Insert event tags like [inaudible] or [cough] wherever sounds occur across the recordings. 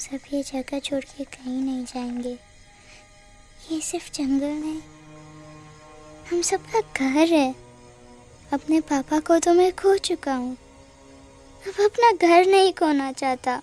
सब ये जगह छोड़ के कहीं नहीं जाएँगे। ये सिर्फ़ जंगल नहीं हम सबका घर है। अपने पापा को तो मैं खो चुका हूँ। अब अपना घर नहीं खोना चाहता।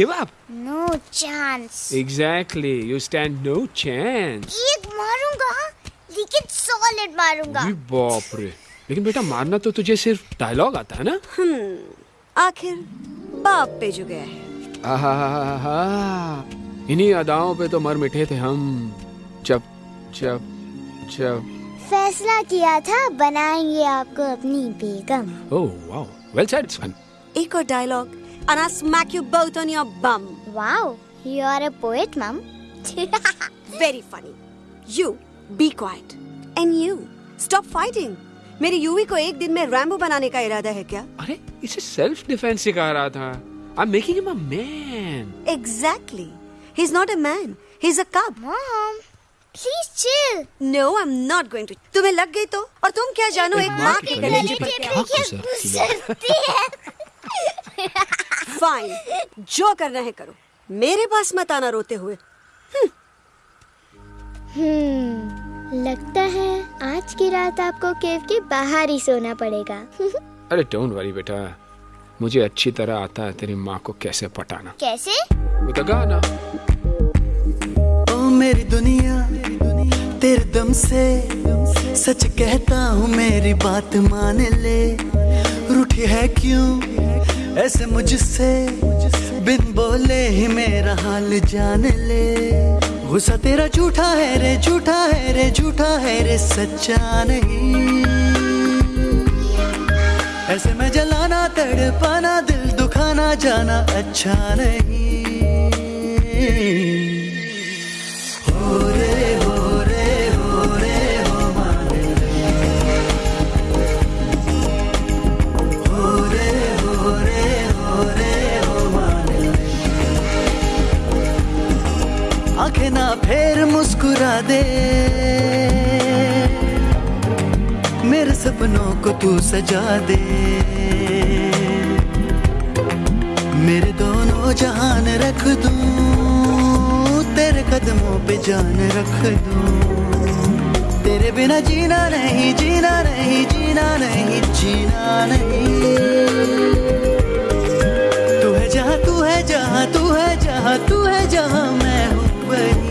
Give up No chance. Exactly you stand no chance एक मारूँगा लेकिन सॉलिड मारूँगा. अरे बाप रे लेकिन बेटा मारना तो तुझे सिर्फ़ डायलॉग आता है ना? आखिर बाप पे जो गया है। आहा इन्हीं अदाओं पे तो मर मिटे थे हम. जब जब जब फैसला किया था बनाएँगे आपको अपनी बेगम. ओह wow well said it's fun एक और dialogue and I'll smack you both on your bum. Wow, you are a poet, mom. Very funny. You, be quiet. And you, stop fighting. मेरी यूवी को एक दिन में रैम्बो बनाने का इरादा है क्या अरे इसे सेल्फ डिफेंस सिखा रहा था I am making him a man Exactly. He's not a man. He's a cub. mom, please chill. No, I'm not going to. तुम्हें लग गई तो और तुम क्या जानो एक माँ के कलेजे पर क्या है? फाइन जो करना है करो। मेरे पास मत आना रोते हुए। हम्म, लगता है आज की रात आपको केव के बाहर ही सोना पड़ेगा। अरे डोंट वरी बेटा। मुझे अच्छी तरह आता है तेरी माँ को कैसे पटाना। कैसे? अ गाना। ओ मेरी दुनिया तेरे दम से सच कहता हूँ मेरी बात मान ले। रूठी है क्यों? ऐसे मुझसे बिन बोले ही मेरा हाल जान ले। गुस्सा तेरा झूठा है रे, झूठा है रे, झूठा है रे, सच्चा नहीं। ऐसे में जलाना, तड़पाना, दिल दुखाना, जाना अच्छा नहीं। हो रे आँखें ना फेर मुस्कुरा दे। मेरे सपनों को तू सजा दे। मेरे दोनों जहान रख दूँ, तेरे कदमों पे जान रख दूँ। तेरे बिना जीना नहीं जीना नहीं जीना नहीं जीना नहीं। तू है जहाँ, तू है जहाँ, तू है जहाँ, तू है जहाँ मैं हूँ। वही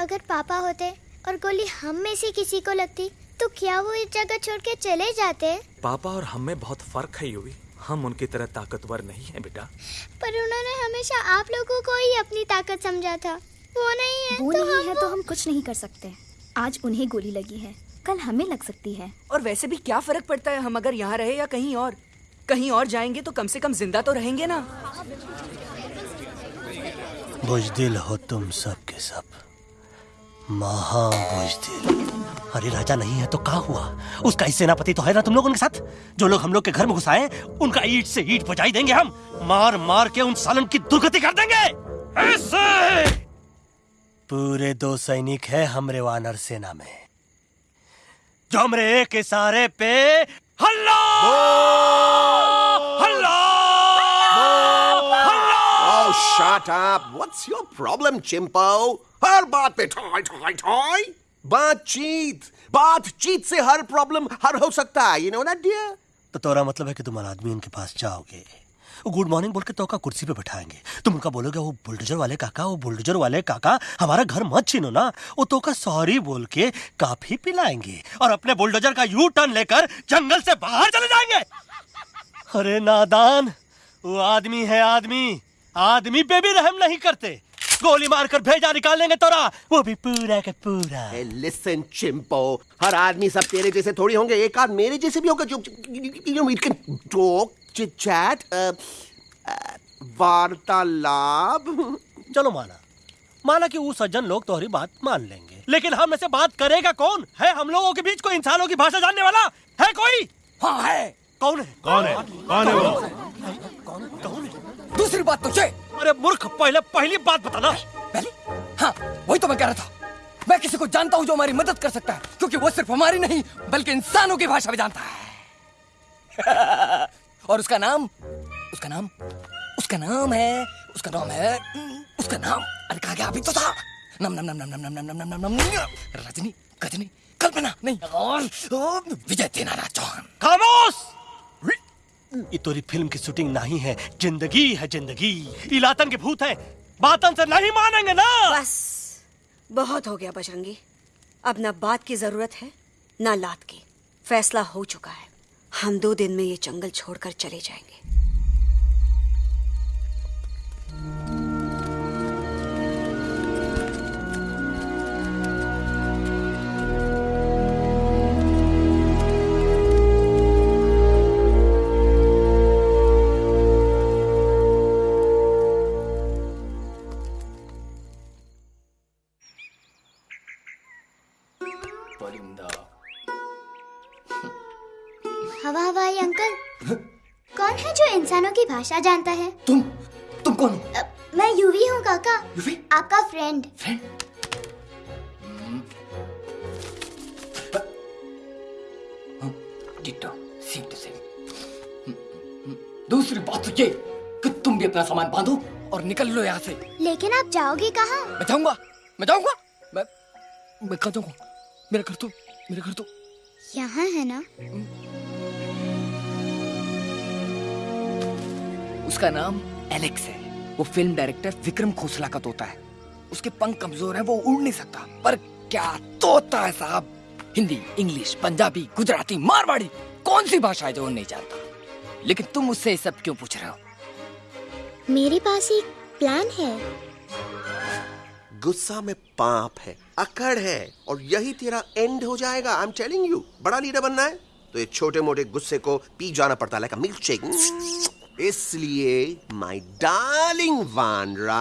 अगर पापा होते और गोली हम में से किसी को लगती तो क्या वो इस जगह छोड़ के चले जाते? पापा और हम में बहुत फ़र्क है यूवी हम उनकी तरह ताकतवर नहीं है बेटा। पर उन्होंने हमेशा आप लोगों को ही अपनी ताकत समझा था। वो नहीं है वो तो नहीं हम है तो हम कुछ नहीं कर सकते। आज उन्हें गोली लगी है। कल हमें लग सकती है। और वैसे भी क्या फ़र्क पड़ता है हम अगर यहाँ रहे या कहीं और? कहीं और जाएँगे तो कम से कम ज़िंदा तो रहेंगे ना। बुजदिल हो तुम सब के सब। महा बुजदिल अरे राजा नहीं है तो क्या हुआ? उसका ही सेनापति तो है ना तुम लोग उनके साथ? जो लोग हम लोग के घर में घुसाए उनका ईट से ईट बजाई देंगे हम। मार मार के उन सालन की दुर्गति कर देंगे। ऐसे पूरे दो सैनिक है हमरे वानर सेना में। जो हमरे एक इशारे पे हल्ला! हल्ला! Oh, shut up. What's your problem, Chimpo? हर बात पे ठॉय ठॉय ठॉय। बातचीत बातचीत से हर प्रॉब्लम हल हो सकता है यू नो दैट डियर तो तोरा मतलब है कि तुम आदमी उनके पास जाओगे। गुड मॉर्निंग बोल के तो का कुर्सी पे बैठाएँगे। तुम उनका बोलोगे वो बुलडोजर वाले काका वो बुलडोजर वाले काका, हमारा घर मत छीनो ना। वो तो का सॉरी बोल के काफ़ी पिलाएँगे और अपने बुलडोजर का यू टर्न लेकर जंगल से बाहर चले जाएँगे। अरे नादान, वो आदमी है आदमी। आदमी पे भी रहम नहीं करते। गोली मारकर भेजा निकाल लेंगे तोरा। वो भी पूरा का पूरा। Hey, listen, Chimpo. हर आदमी सब तेरे जैसे थोड़ी होंगे। एक आध मेरे जैसे भी होगा जो chit chat, uh, uh, वार्तालाप। चलो माना। माना कि वो सज्जन लोग तुम्हारी बात मान लेंगे। लेकिन हम ऐसे बात करेगा कौन? है हम लोगों के बीच कोई इंसानों की भाषा जानने वाला? है कोई? हाँ है। कौन है? कौन है? कौन है वो? दूसरी बात तो ये अरे मूर्ख पहले पहली बात बताना पहले हाँ वही तो मैं कह रहा था मैं किसी को जानता हूँ जो हमारी मदद कर सकता है क्योंकि वो सिर्फ़ हमारी नहीं बल्कि इंसानों की भाषा भी जानता है और उसका नाम उसका नाम उसका नाम है उसका नाम है उसका नाम अरे कहा गया अभी तो था नम नम नम नम नम नम नम नम नम नम नम रजनी गजनी कल्पना नहीं और विजय तेनारा चौहान खामोश ये तोरी फ़िल्म की शूटिंग नहीं है, ज़िंदगी है ज़िंदगी। इलातन के भूत है, बातन से नहीं मानेंगे ना। बस, बहुत हो गया बजरंगी। अब ना बात की ज़रूरत है, ना लात की। फैसला हो चुका है। हम दो दिन में ये जंगल छोड़कर चले जाएँगे। भाषा जानता है? तुम तुम कौन हो? मैं यूवी हूँ काका। यूवी? आपका friend friend ditto same to दूसरी बात तो ये कि तुम भी अपना सामान बांधो और निकल लो यहाँ से। लेकिन आप जाओगे कहाँ? मैं जाऊँगा मैं जाऊँगा मैं मैं कहाँ जाऊँगा? मेरा घर तो मेरा घर तो। यहाँ है ना? उसका नाम एलेक्स है। वो फ़िल्म डायरेक्टर विक्रम खोसला का तोता है। उसके पंख कमज़ोर है वो उड़ नहीं सकता। पर क्या तोता है साहब? हिंदी इंग्लिश पंजाबी गुजराती मारवाड़ी कौन सी भाषा है जो वो नहीं जानता? लेकिन तुम उससे सब क्यों पूछ रहे हो? मेरे पास एक प्लान है। गुस्सा में पाप है अकड़ है और यही तेरा एंड हो जाएगा। आई एम टेलिंग यू बड़ा लीडर बनना है। तो ये छोटे मोटे गुस्से को पी जाना पड़ता है लाइक मिल्क शेक इसलिए माय डार्लिंग वानरा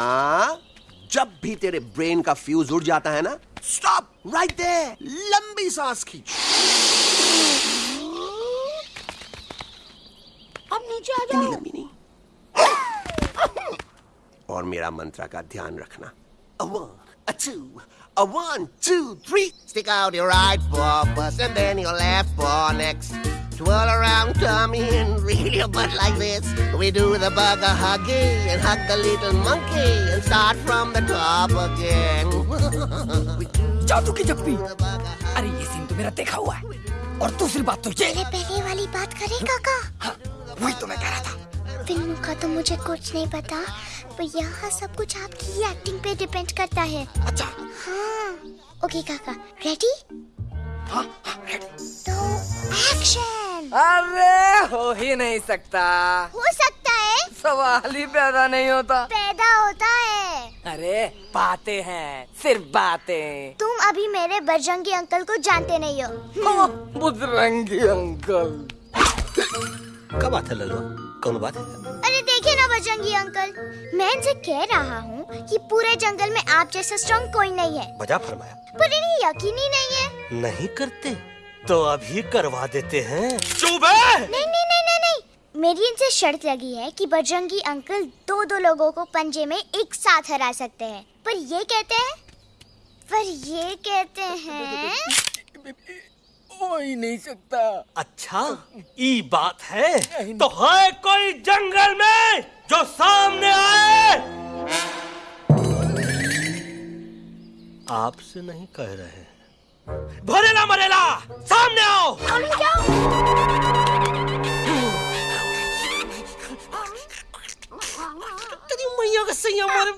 जब भी तेरे ब्रेन का फ्यूज उड़ जाता है ना स्टॉप राइट देयर लंबी सांस खींच अब नीचे आ इतनी लंबी नहीं और मेरा मंत्र का ध्यान रखना A one, a two, a one, two, three. Stick out your right paw first and then your left paw next. Twirl around tummy and reel your butt like this. We do the bugger huggy and hug the little monkey and start from the top again. जादू की जप्पी अरे ये scene तो मेरा देखा हुआ है और दूसरी बात तो ये पहले पहले वाली बात करें काका हाँ, वही तो मैं कह रहा था फ़िल्मों का तो मुझे कुछ नहीं पता पर यहाँ सब कुछ आपकी एक्टिंग पे डिपेंड करता है अच्छा हाँ ओके काका रेडी हाँ हाँ तो एक्शन अरे हो ही नहीं सकता। हो सकता है। सवाल ही पैदा नहीं होता। पैदा होता है। अरे बातें हैं सिर्फ़ बातें। तुम अभी मेरे बजरंगी अंकल को जानते नहीं हो। बजरंगी अंकल। कब बात है लल्लू? कौन बात है? अरे देखिए ना बजरंगी अंकल मैं इनसे कह रहा हूँ कि पूरे जंगल में आप जैसा स्ट्रॉन्ग कोई नहीं है। बजा फरमाया। पर इन्हें यकीन ही नहीं है। नहीं करते? तो अभी करवा देते हैं। चुप है नहीं नहीं नहीं नहीं नहीं। मेरी इनसे शर्त लगी है कि बजरंगी अंकल दो दो लोगों को पंजे में एक साथ हरा सकते हैं। पर ये कहते हैं? पर ये कहते हैं हो ही नहीं सकता अच्छा ई बात है तो है कोई जंगल में जो सामने आए आपसे नहीं कह रहे भरेला मरेला सामने आओ तेरी मैया का सही हमारे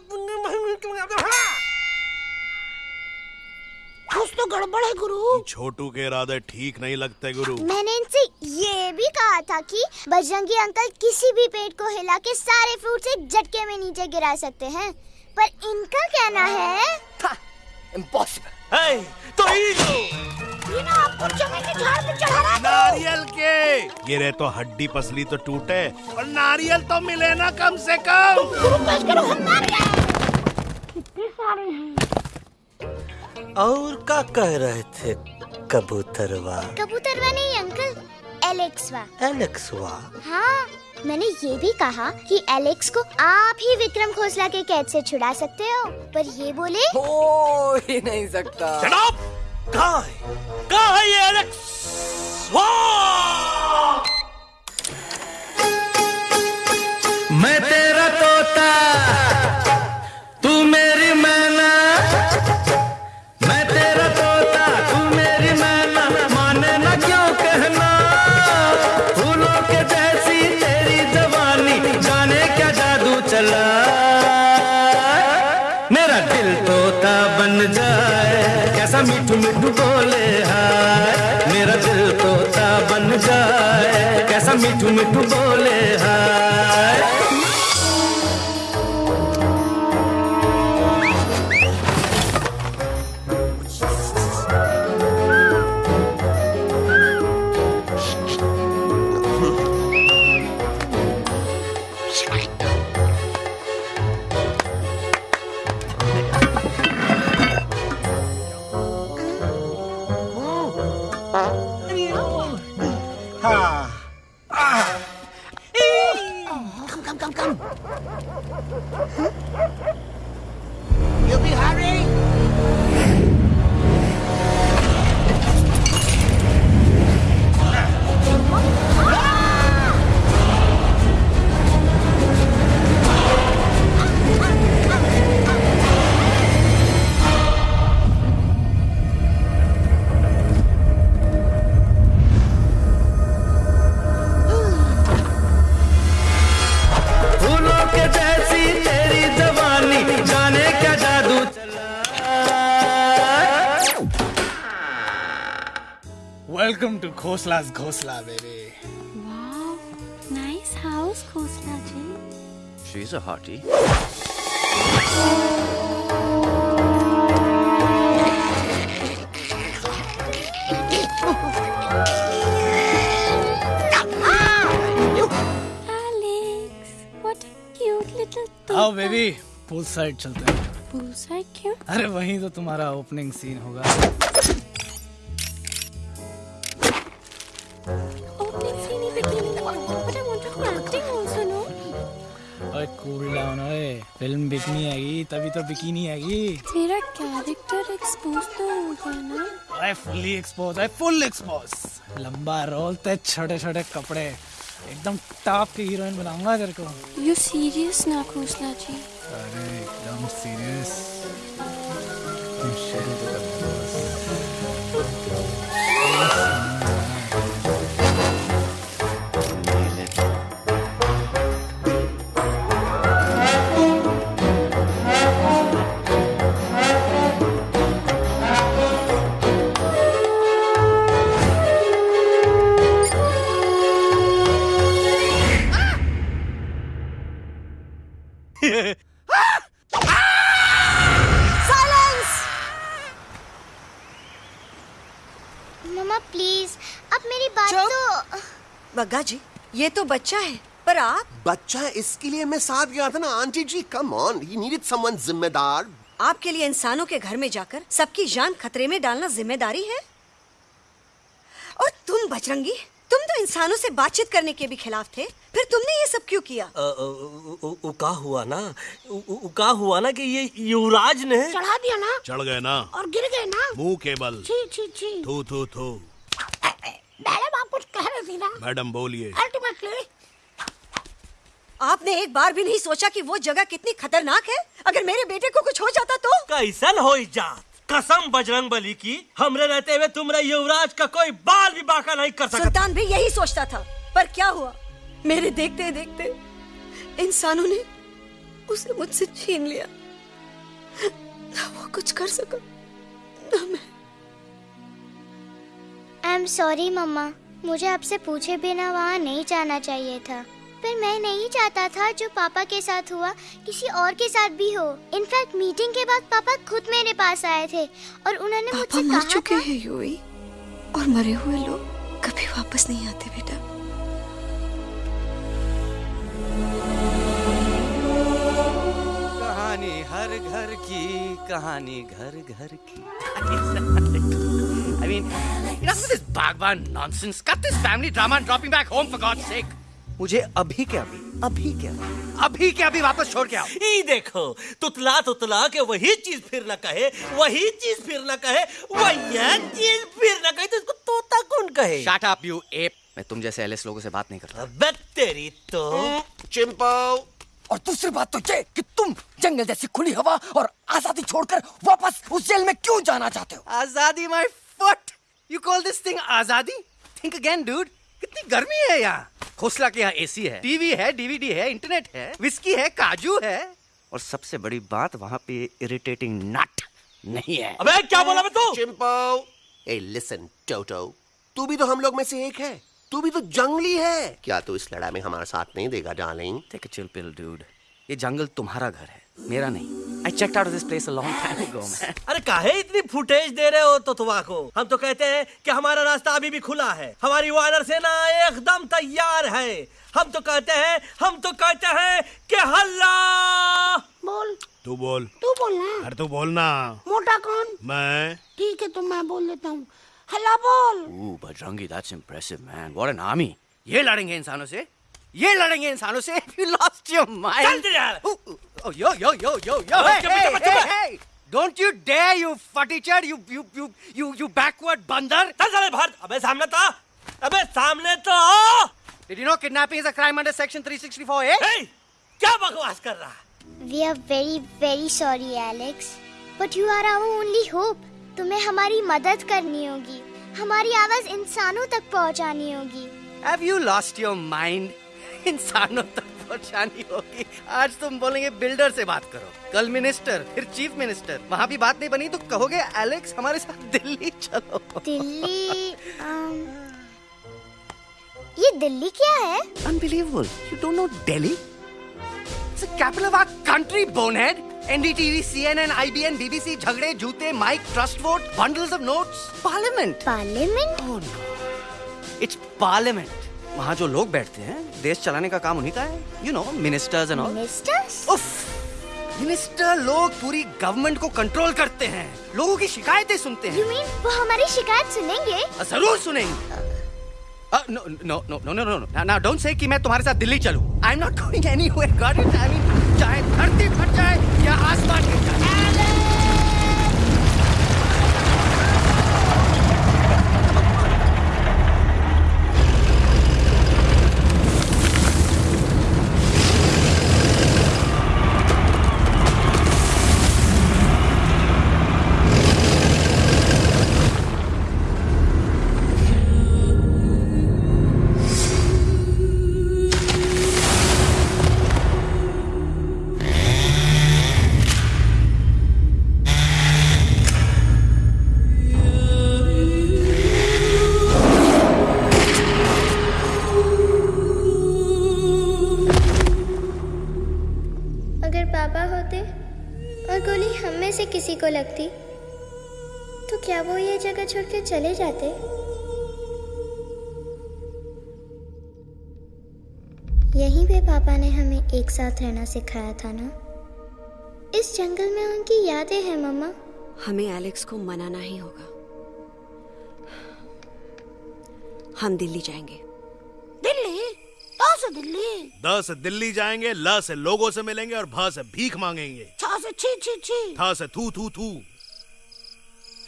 कुछ तो गड़बड़ है गुरु। छोटू के इरादे ठीक नहीं लगते गुरु। मैंने इनसे ये भी कहा था कि बजरंगी अंकल किसी भी पेड़ को हिला के सारे फ्रूट एक झटके में नीचे गिरा सकते हैं। पर इनका कहना है इम्पॉसिबल है तो ये ना आपको के झाड़ पे चढ़ा नारियल के। गिरे तो हड्डी पसली तो टूटे और नारियल तो मिले ना कम से कम। गुरु पेश करो हम नारियल कितने सारे हैं? और का कह रहे थे? कबूतरवा। कबूतरवा नहीं अंकल एलेक्सवा। एलेक्सवा? हाँ मैंने ये भी कहा कि एलेक्स को आप ही विक्रम खोसला के कैद से छुड़ा सकते हो पर ये बोले हो ही नहीं सकता। जनाब कहाँ है? कहाँ है ये एलेक्स मैं तेरा तोता तू मेरी मैना। बोले Welcome to Khosla's Khosla, baby. Wow, nice house, Khosla ji. She's a hottie. Alex, what a cute little आओ बेबी पूल साइड चलते हैं Poolside क्यों? अरे वहीं तो तुम्हारा ओपनिंग सीन होगा कूल डाउन ओए फ़िल्म बिकनी आएगी तभी तो बिकिनी आएगी तेरा कैरेक्टर एक्सपोज तो हो गया ना ओए फुल्ली एक्सपोज ओए फुल एक्सपोज लंबा रोल ते छोटे छोटे कपड़े एकदम टॉप की हीरोइन बनाऊँगा तेरे को यू सीरियस ना खोसला जी अरे एकदम सीरियस प्लीज़ अब मेरी बात तो बग्गा जी ये तो बच्चा है पर आप बच्चा है इसके लिए मैं साथ गया था ना aunty ji come on he needed someone जिम्मेदार। आपके लिए इंसानों के घर में जाकर सबकी जान खतरे में डालना ज़िम्मेदारी है? और तुम बजरंगी तुम तो इंसानों से बातचीत करने के भी खिलाफ थे। फिर तुमने ये सब क्यों किया? अ, अ, उ- उ- उ- का हुआ ना। उ- उ- उ- हुआ ना कि ये युवराज ने चढ़ा दिया ना। चढ़ गए ना। और गिर गए ना। मुँह के बल। छी छी छी। थू थू थू। मैडम आप कुछ कह रही थी ना? मैडम बोलिए। अल्टीमेटली। आपने एक बार भी नहीं सोचा कि वो जगह कितनी खतरनाक है? अगर मेरे बेटे को कुछ हो जाता तो? कैसन हो जात? कसम बजरंग बली की हमरे रहते हुए तुमरे युवराज का कोई बाल भी बाका नहीं कर सकता। सुल्तान भी यही सोचता था। पर क्या हुआ? मेरे देखते देखते इंसानों ने उसे मुझसे छीन लिया। ना वो कुछ कर सका ना मैं। आई एम सॉरी मम्मा मुझे आपसे पूछे बिना वहाँ नहीं जाना चाहिए था। पर मैं नहीं चाहता था जो पापा के साथ हुआ किसी और के साथ भी हो। इनफैक्ट मीटिंग के बाद पापा खुद मेरे पास आए थे और उन्होंने पापा मुझसे मर कहा चुके हैं यूई और मरे हुए लोग कभी वापस नहीं आते बेटा। कहानी हर घर की कहानी घर घर की। I mean, enough of this bagman nonsense. Cut this family drama and dropping back home for मुझे अभी क्या अभी अभी के अभी। अभी के अभी वापस छोड़ के आओ। ये देखो तुतला तुतला के वही चीज़ फिर ना कहे वही चीज़ फिर ना कहे वही चीज़ फिर ना कहे तो इसको तोता कौन कहे? शट अप यू एप मैं तुम जैसे एलिस लोगों से बात नहीं करता। अबे तेरी तो। चिंपो और दूसरी बात तो ये कि तुम जंगल जैसी खुली हवा और आज़ादी छोड़कर वापस उस जेल में क्यों जाना चाहते हो? आज़ादी my foot you call this thing आज़ादी? थिंक अगेन डूड कितनी गर्मी है यहाँ। खोसला के यहाँ एसी है। टीवी है डीवीडी है इंटरनेट है विस्की है काजू है। और सबसे बड़ी बात वहाँ पे इरिटेटिंग नट नहीं है। अबे क्या बोला मैं तू? चिंपो ए लिसन टोटो तू भी तो हम लोग में से एक है। तू भी तो जंगली है। क्या तू इस लड़ाई में हमारा साथ नहीं देगा darling take a chill pill dude ये जंगल तुम्हारा घर है मेरा नहीं। I checked out this place a long time ago man अरे काहे इतनी फुटेज दे रहे हो तो तुवा को? हम तो कहते हैं कि हमारा रास्ता अभी भी खुला है। हमारी वानर सेना एकदम तैयार है। हम तो कहते हैं हम तो कहते हैं कि हल्ला! बोल। तू बोल। तू बोल ना। अरे तू बोलना मोटा कौन? मैं? ठीक है तो मैं बोल देता हूँ। हल्ला बोल Ooh, Bajrangi that's impressive man what an army ये लड़ेंगे इंसानों से ये लड़ेंगे इंसानों से यू लॉस्ट योर माइंड चल यार yo, yo, yo, yo, yo! Hey, चुप, hey, चुप, hey, चुप। hey! Don't you dare, you futichard, you, you, you, you, you backward बंदर! चल चल भारत अबे सामने तो अबे सामने तो। Did you know kidnapping is a crime under section 364A? Hey, क्या बकवास कर रहा है we are very very sorry Alex but you are our only hope तुम्हें हमारी मदद करनी होगी। हमारी आवाज़ इंसानों तक पहुंचानी होगी। Have you lost your mind? [laughs] इंसानों तक पहुंचानी होगी। आज तुम बोलेंगे बिल्डर से बात करो। कल मिनिस्टर फिर चीफ मिनिस्टर। वहाँ भी बात नहीं बनी तो कहोगे एलेक्स हमारे साथ दिल्ली चलो। दिल्ली अम, [laughs] ये दिल्ली क्या है? Unbelievable. You don't know Delhi? It's the capital of our country, NDTV, CNN, IBN, BBC, झगड़े, जूते, mike, trust vote, of notes. Parliament. Parliament no. It's parliament. वहाँ जो लोग बैठते हैं देश चलाने का काम उन्हीं का है। You know ministers and all ministers उफ मिनिस्टर लोग पूरी गवर्नमेंट को कंट्रोल करते हैं। लोगों की शिकायतें सुनते हैं। यू मीन वो हमारी शिकायत सुनेंगे? ज़रूर सुनेंगे। No no no no no no don't say कि मैं तुम्हारे साथ दिल्ली चलूँ। I am not going anywhere got it I mean चाहे धरती फट जाए या आसमान गिर जाए। साथ रहना सिखाया था ना? इस जंगल में उनकी यादें हैं मम्मा। हमें एलेक्स को मनाना ही होगा। हम दिल्ली जाएँगे। दिल्ली? से दिल्ली। द से दिल्ली जाएँगे ल से लोगों से मिलेंगे और भ से भीख मांगेंगे। छा से छी छी छी थ से थू थू थू।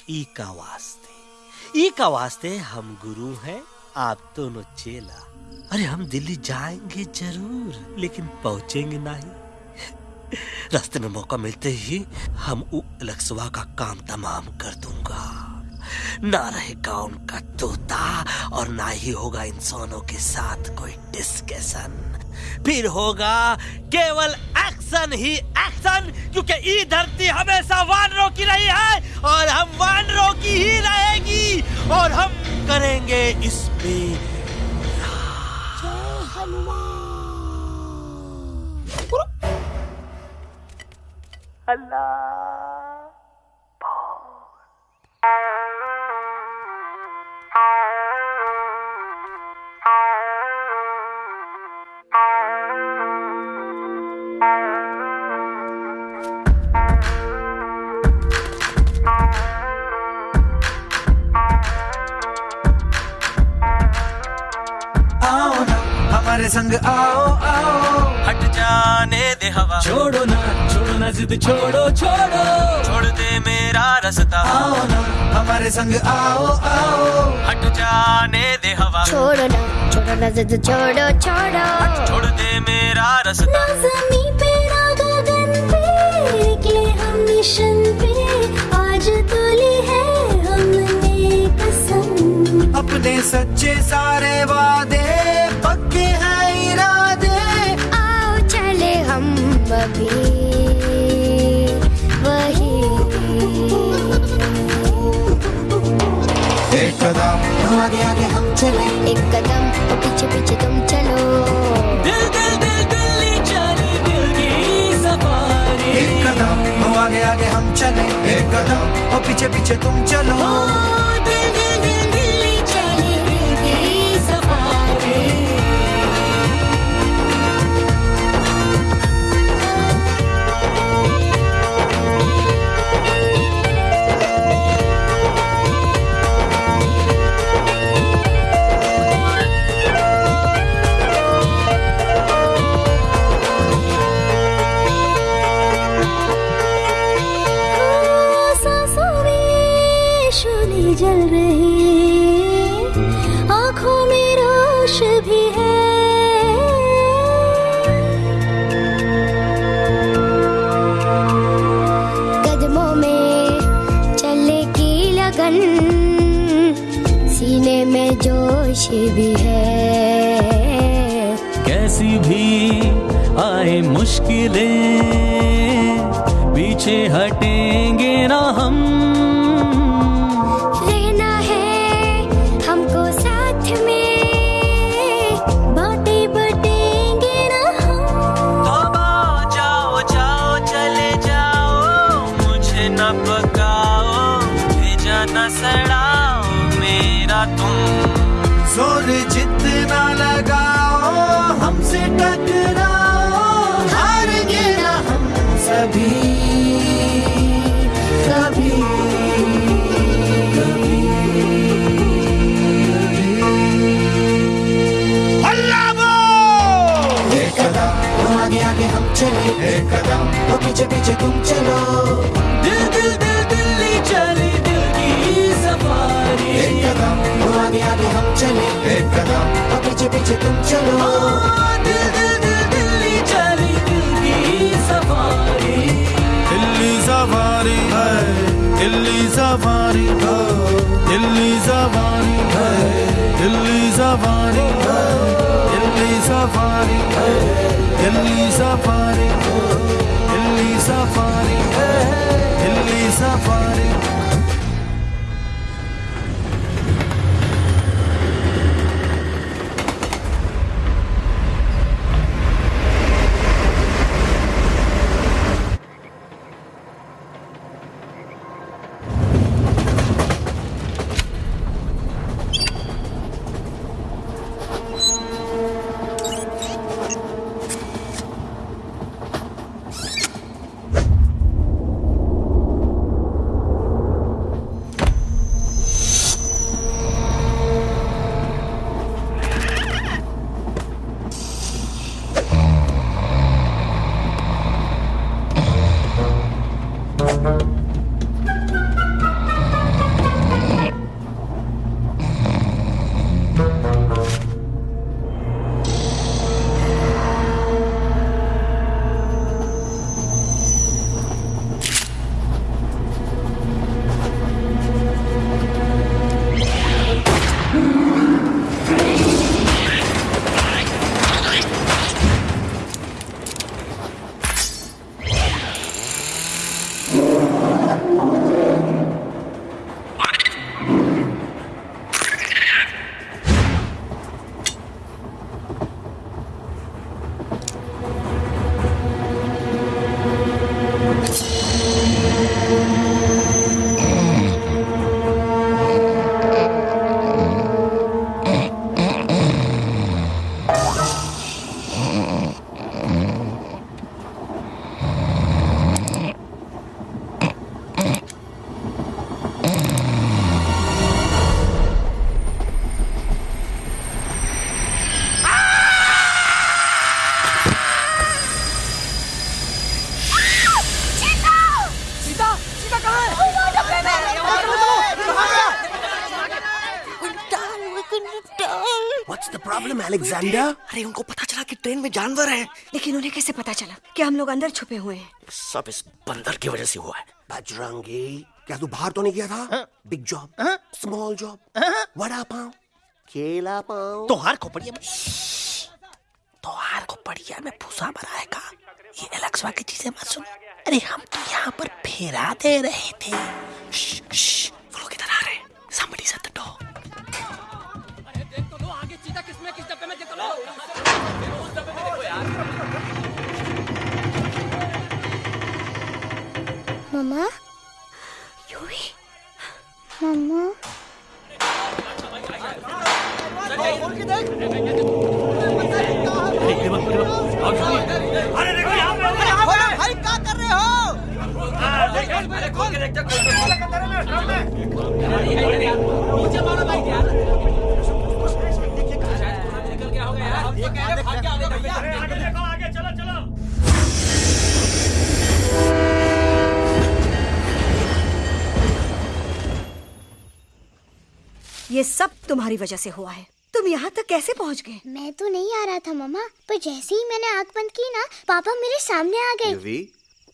ई का वास्ते ई का वास्ते हम गुरु हैं आप दोनों चेला। अरे हम दिल्ली जाएँगे ज़रूर, लेकिन पहुँचेंगे नहीं। रास्ते में मौका मिलते ही हम उ लक्सवा का काम तमाम कर दूँगा। ना रहेगा उनका तोता, और ना ही होगा इंसानों के साथ कोई डिस्कशन फिर होगा केवल एक्शन ही एक्शन क्योंकि ई धरती हमेशा वानरों की रही है, और हम वानरों की ही रहेगी, और हम करेंगे इस पे आओ हमारे संग आओ आओ। हट जाने दे हवा। छोड़ो ना छोड़ो ना जिद छोड़ो छोड़ो। छोड़ दे मेरा रास्ता। आओ ना हमारे संग आओ आओ। हट जाने दे हवा। छोड़ो ना छोड़ो ना जिद छोड़ो छोड़ो। छोड़ दे मेरा रास्ता। जमी पे ना गगन पे निकले हम मिशन पे। आज तुली है हमने कसम। अपने सच्चे सारे वादे आगे आगे हम चले। एक कदम तो पीछे पीछे तुम चलो। दिल दिल दिल दिल्ली चले दिल की सफारी। एक कदम तो आगे आगे हम चले। एक कदम और पीछे पीछे तुम चलो। चले। एक कदम तो पीछे पीछे तुम चलो। दिल दिल दिल दिल्ली चली दिल की सफारी। एक कदम तो आगे आगे हम चले। एक कदम तो पीछे पीछे तुम चलो। दिल दिल दिल दिल्ली चली दिल की सफारी। दिल्ली सवारी है दिल्ली सवारी है। दिल्ली सवारी है दिल्ली सवारी है। दिल्ली सवारी है दिल्ली सवारी अलेक्जेंडर अरे उनको पता चला कि ट्रेन में जानवर है। लेकिन उन्हें कैसे पता चला कि हम लोग अंदर छुपे हुए हैं? सब इस बंदर की वजह से हुआ है। बजरंगी क्या तू बाहर तो नहीं गया था? Big job small job vada pav केला पाव। तोहार खोपड़िया में तोहार को बढ़िया में भूसा बनाएगा ये एलेक्सवा की चीज़ें मत सुन। अरे हम तो यहाँ पर फेरा दे रहे थे श्श, वो लोग इधर आ रहे हैं? Somebody shut the door मम्मा अरे देखो यहाँ पे भाई क्या कर रहे हो अरे के देखते नीचे मारो भाई यार ये सब तुम्हारी वजह से हुआ है। तुम यहाँ तक कैसे पहुँच गए? मैं तो नहीं आ रहा था मम्मा। पर जैसे ही मैंने आँख बंद की ना पापा मेरे सामने आ गए।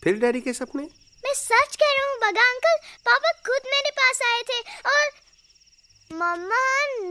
फिर डैडी के सपने? मैं सच कह रहा हूँ बगा अंकल पापा खुद मेरे पास आए थे और मम्मा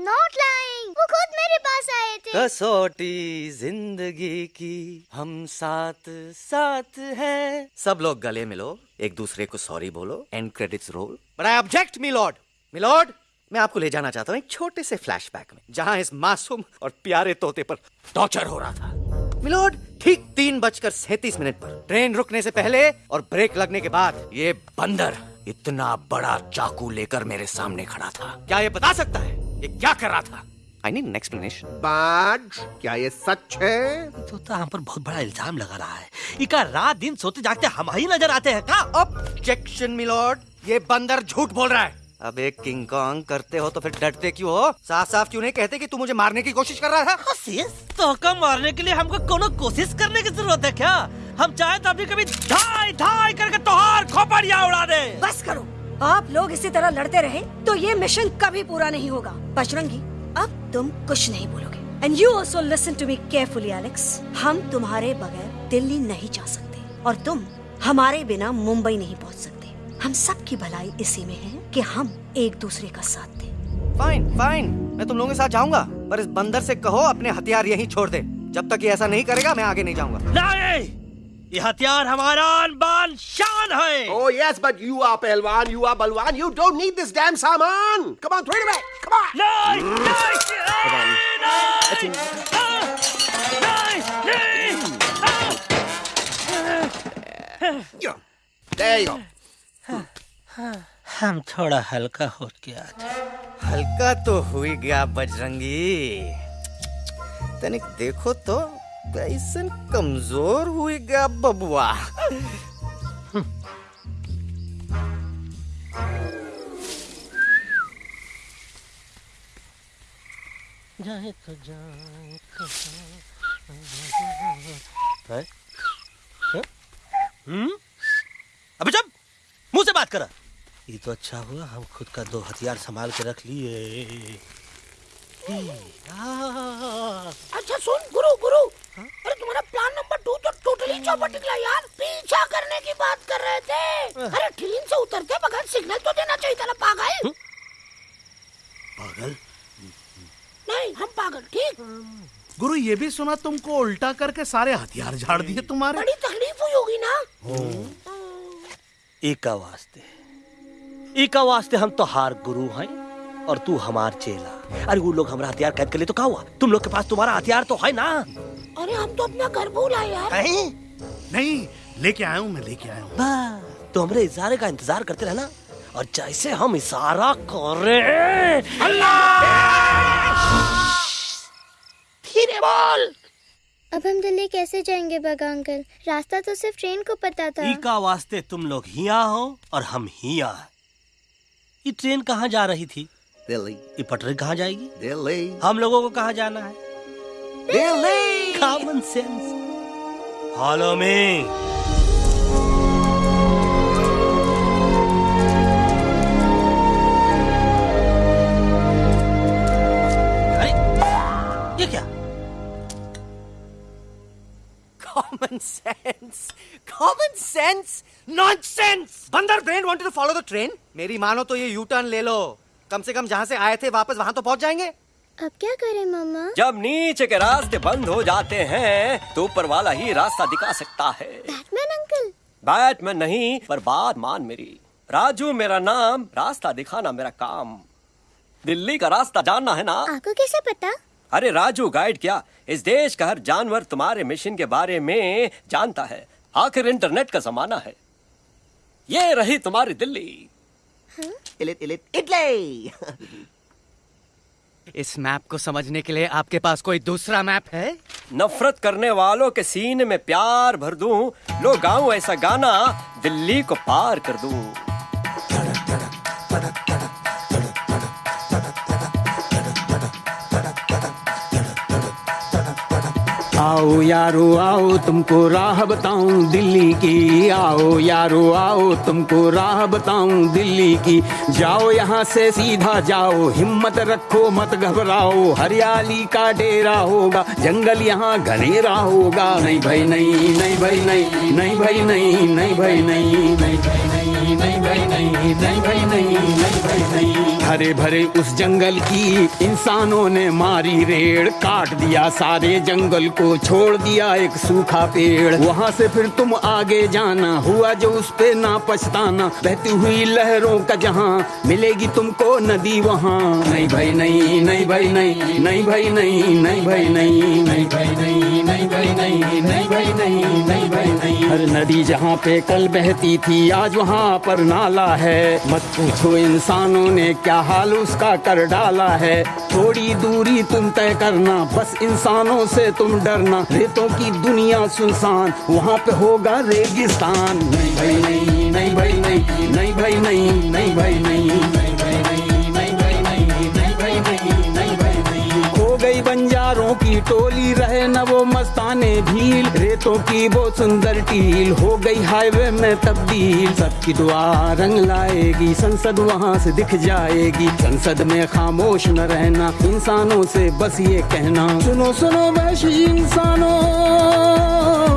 नॉट लाइंग वो खुद मेरे पास आए थे। कसौटी ज़िंदगी की हम साथ साथ हैं। सब लोग गले मिलो एक दूसरे को सॉरी बोलो and credits roll but I object milord milord मैं आपको ले जाना चाहता हूँ एक छोटे से फ्लैशबैक में जहाँ इस मासूम और प्यारे तोते पर टॉर्चर हो रहा था। मिलोड ठीक तीन बजकर सैतीस मिनट पर ट्रेन रुकने से पहले और ब्रेक लगने के बाद ये बंदर इतना बड़ा चाकू लेकर मेरे सामने खड़ा था। क्या ये बता सकता है? ये क्या कर रहा था? आई नीड एन एक्सप्लेनेशन बाज क्या ये सच है? तो, तो हम पर बहुत बड़ा इल्ज़ाम लगा रहा है। इका रात दिन सोते जागते हम ही नज़र आते हैं। का ऑब्जेक्शन मिलॉर्ड ये बंदर झूठ बोल रहा है। अब एक किंग कॉन्ग करते हो तो फिर डरते क्यों हो? साफ़ साफ़ क्यों नहीं कहते कि तू मुझे मारने की कोशिश कर रहा था कोशिश? तो का मारने के लिए हमको कोनो कोशिश करने की ज़रूरत है क्या? हम चाहे तो अभी कभी ढाई ढाई करके तोहार खोपड़िया उड़ा दे। बस करो। आप लोग इसी तरह लड़ते रहे तो ये मिशन कभी पूरा नहीं होगा। बजरंगी अब तुम कुछ नहीं बोलोगे। And you also listen to me carefully Alex हम तुम्हारे बगैर दिल्ली नहीं जा सकते और तुम हमारे बिना मुंबई नहीं पहुँच सकते। हम सब की भलाई इसी में है। कि हम एक दूसरे का साथ दें फाइन फाइन मैं तुम लोगों के साथ जाऊँगा पर इस बंदर से कहो अपने हथियार यहीं छोड़ दे जब तक ये ऐसा नहीं करेगा मैं आगे नहीं जाऊँगा नहीं ये हथियार हमारा आन बान शान है Oh yes, but you are पहलवान, you are बलवान. You don't need this damn सामान. Come on, throw it away. Come on. नहीं, Come on. Yeah. There you go. हम थोड़ा हल्का हो गया था। हल्का तो हुई गया बजरंगी। तनिक देखो तो कैसन कमज़ोर हुई गया बबुआ। जाए तो जाए है? है? हम्म? अबे जब मुँह से बात करा। ये तो अच्छा हुआ हम खुद का दो हथियार संभाल के रख लिए। अच्छा सुन गुरु गुरु। अरे तुम्हारा प्लान नंबर टू तो टोटली चौपट निकला यार। पीछा करने की बात कर रहे थे। अरे ट्रेन से उतर के बगैर सिग्नल तो देना चाहिए था ना पागल? पागल? नहीं हम पागल ठीक? गुरु ये भी सुना तुमको उल्टा करके सारे हथियार झाड़ दिए तुम्हारे? बड़ी तकलीफ़ हुई होगी ना। एका वास्ते एका वास्ते हम तो हार गुरु हैं और तू हमार चेला। अरे वो लोग हमारा हथियार कैद कर लिए तो क्या हुआ? तुम लोग के पास तुम्हारा हथियार तो है ना? अरे हम तो अपना घर भूल आए यार। नहीं नहीं लेके आया हूँ मैं लेके आया हूँ। तो हमरे इशारे का इंतज़ार करते रहना और जैसे हम इशारा कर। रहे धीरे बोल! अब हम दिल्ली कैसे जाएँगे बगा अंकल? रास्ता तो सिर्फ़ ट्रेन को पता था। इका वास्ते तुम लोग हिया हो और हम हिया ये ट्रेन कहाँ जा रही थी? दिल्ली। ये पटरी कहाँ जाएगी? दिल्ली। हम लोगों को कहाँ जाना है? Delhi! Common sense follow me common sense. Common sense? Nonsense बंदर brain wanted to follow the train मेरी मानो तो ये यू टर्न ले लो कम से कम जहाँ से आए थे वापस वहाँ तो पहुँच जाएँगे अब क्या करें मामा जब नीचे के रास्ते बंद हो जाते हैं तो ऊपर वाला ही रास्ता दिखा सकता है बैटमैन अंकल बैटमैन नहीं पर बात मान मेरी राजू मेरा नाम रास्ता दिखाना मेरा काम दिल्ली का रास्ता जानना है ना आपको कैसे पता अरे राजू गाइड क्या इस देश का हर जानवर तुम्हारे मिशन के बारे में जानता है आखिर इंटरनेट का जमाना है ये रही तुम्हारी दिल्ली। इलित इलित इटली। [laughs] इस मैप को समझने के लिए आपके पास कोई दूसरा मैप है? नफरत करने वालों के सीने में प्यार भर दूँ लो गाऊं ऐसा गाना दिल्ली को पार कर दूँ। आओ यारो, आओ, तुमको राह बताऊँ दिल्ली की। आओ यारो, आओ, तुमको राह बताऊँ दिल्ली की। जाओ यहाँ से सीधा जाओ, हिम्मत रखो, मत घबराओ। हरियाली का डेरा होगा, जंगल यहाँ घनेरा होगा। नहीं भाई, नहीं नहीं भाई, नहीं नहीं भाई, नहीं नहीं भाई, नहीं नहीं भाई नहीं नहीं भाई, नहीं नहीं भाई, नहीं नहीं भाई, नहीं। हरे भरे उस जंगल की इंसानों ने मारी रेड़। काट दिया सारे जंगल को, छोड़ दिया एक सूखा पेड़। वहाँ से फिर तुम आगे जाना, हुआ जो उस पे ना पछताना। बहती हुई लहरों का जहाँ, मिलेगी तुमको नदी वहाँ। नहीं भाई, नहीं नहीं भाई, नहीं नहीं भाई, नहीं नहीं भाई, नहीं नहीं भाई, नहीं। नहीं भाई नहीं नहीं भाई नहीं नहीं भाई नहीं हर नदी जहाँ पे कल बहती थी आज वहाँ पर नाला है मत पूछो इंसानों ने क्या हाल उसका कर डाला है थोड़ी दूरी तुम तय करना बस इंसानों से तुम डरना रेतों की दुनिया सुनसान वहाँ पे होगा रेगिस्तान नहीं भाई नहीं नहीं भाई नहीं नहीं भाई नहीं नहीं भाई नहीं नहीं भाई नहीं टोली रहे न वो मस्ताने भील रेतों की वो सुंदर टील। हो गई हाईवे में तब्दील। सबकी दुआ रंग लाएगी। संसद वहाँ से दिख जाएगी। संसद में खामोश न रहना। इंसानों से बस ये कहना। सुनो सुनो वैश्य इंसानों।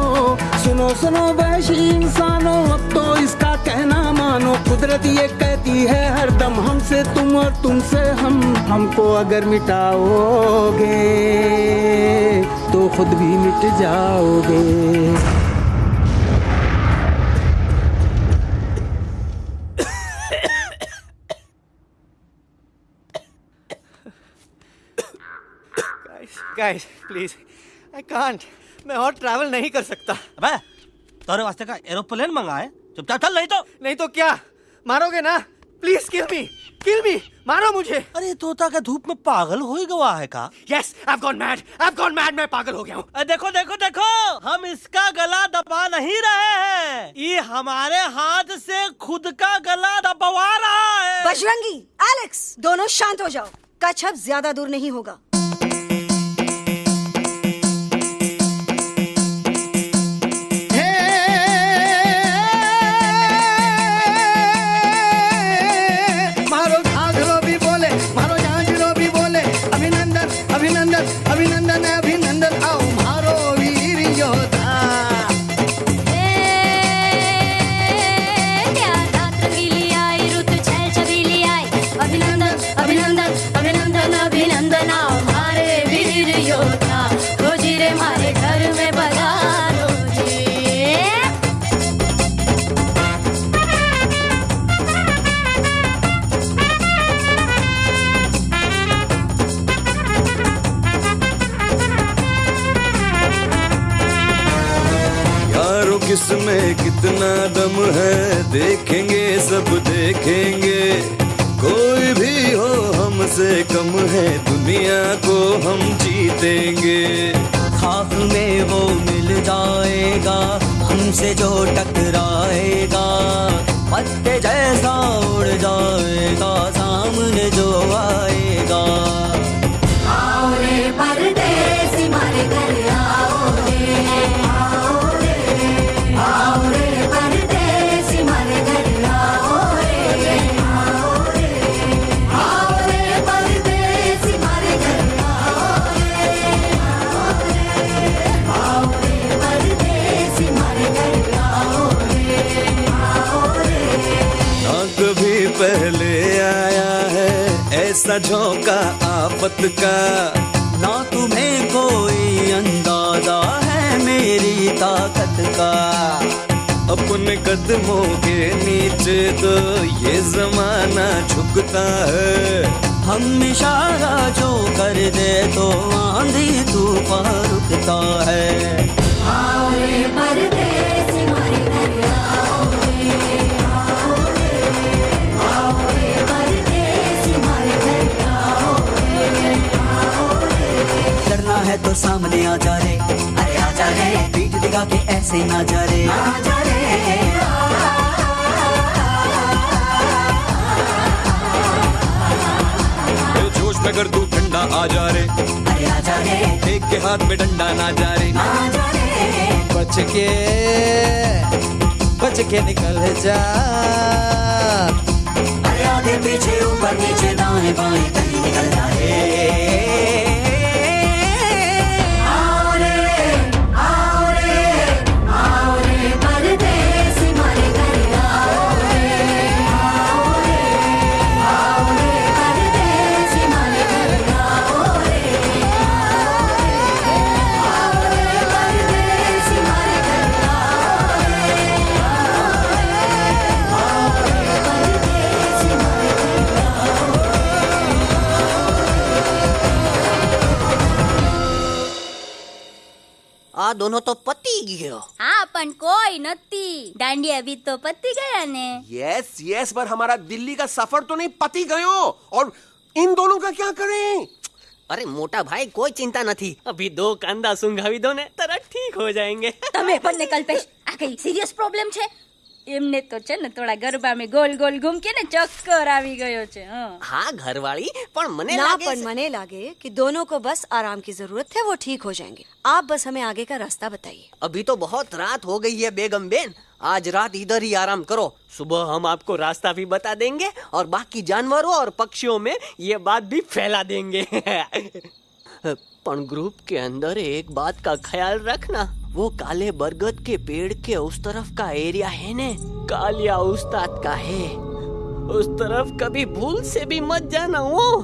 सुनो सुनो वैशी इंसानों, अब तो इसका कहना मानो। कुदरत ये कहती है, हरदम हमसे तुम और तुमसे हम। हमको अगर मिटाओगे तो खुद भी मिट जाओगे। गाइस प्लीज़ आई कांट मैं और ट्रैवल नहीं कर सकता। अबे तोरे वास्ते का एरोप्लेन मंगाए? चुपचाप चल नहीं तो। नहीं तो क्या? मारोगे ना? प्लीज़ किल मी किल मी मारो मुझे। अरे तोता का धूप में पागल हो ही गवा है का? Yes I gone mad I gone mad मैं पागल हो गया हूँ। अरे देखो देखो देखो। हम इसका गला दबा नहीं रहे हैं। ये हमारे हाथ से खुद का गला दबवा रहा है। बजरंगी एलेक्स दोनों शांत हो जाओ। अब ज़्यादा दूर नहीं होगा। Abinandan किसमें कितना दम है, देखेंगे, सब देखेंगे। कोई भी हो हमसे कम है, दुनिया को हम जीतेंगे। खाक में वो मिल जाएगा, हमसे जो टकराएगा, पत्ते जैसा उड़ जाएगा। झोंका आफत का। ना तुम्हें कोई अंदाज़ा है मेरी ताकत का। अपने कदमों के नीचे तो ये जमाना झुकता है। हम इशारा जो कर दे तो आंधी तूफ़ान रुकता है। डरना है तो सामने आ जा रे। अरे आ जा रे। पीठ दिखा के ऐसे ना जा रे। ए, जोश में कर तू ठंडा आ जा रे। अरे आ जा रे। एक के हाथ में डंडा ना जा रे। बच के बच के निकल जा। अरे आगे पीछे ऊपर नीचे दाएँ बाएँ कहीं निकल जा रे। આ દોનો તો પતી ગયો હા પણ કોઈ નથી દાંડી અભી તો પતી ગયા ને यस यस पर हमारा दिल्ली का सफर तो नहीं पति गयो और इन दोनों का क्या करें અરે મોટા ભાઈ કોઈ ચિંતા નથી અભી દો કાંદા સુંઘાવી દો ને તરત ઠીક હો જાયેંગે તમે પણ ને કલ્પેશ આ કઈ સિરિયસ પ્રોબ્લેમ છે એમને તો છે ને થોડા ગરબામાં ગોલ ગોલ ઘૂમકે ને ચક્કર આવી ગયો છે હં. हाँ घरवाली પણ મને ना લાગે पर છે- मने लागे कि दोनों को बस आराम की जरूरत है वो ठीक हो जाएंगे आप बस हमें आगे का रास्ता बताइए अभी तो बहुत रात हो गई है बेगम बेन आज रात इधर ही आराम करो सुबह हम आपको रास्ता भी बता देंगे और बाकी जानवरों और पक्षियों में ये बात भी फैला देंगे पण ग्रुप के अंदर एक बात का ख्याल रखना, वो काले बरगद के पेड़ के उस तरफ़ का एरिया है ने? कालिया उस्ताद का है। उस तरफ़ कभी भूल से भी मत जाना, वो।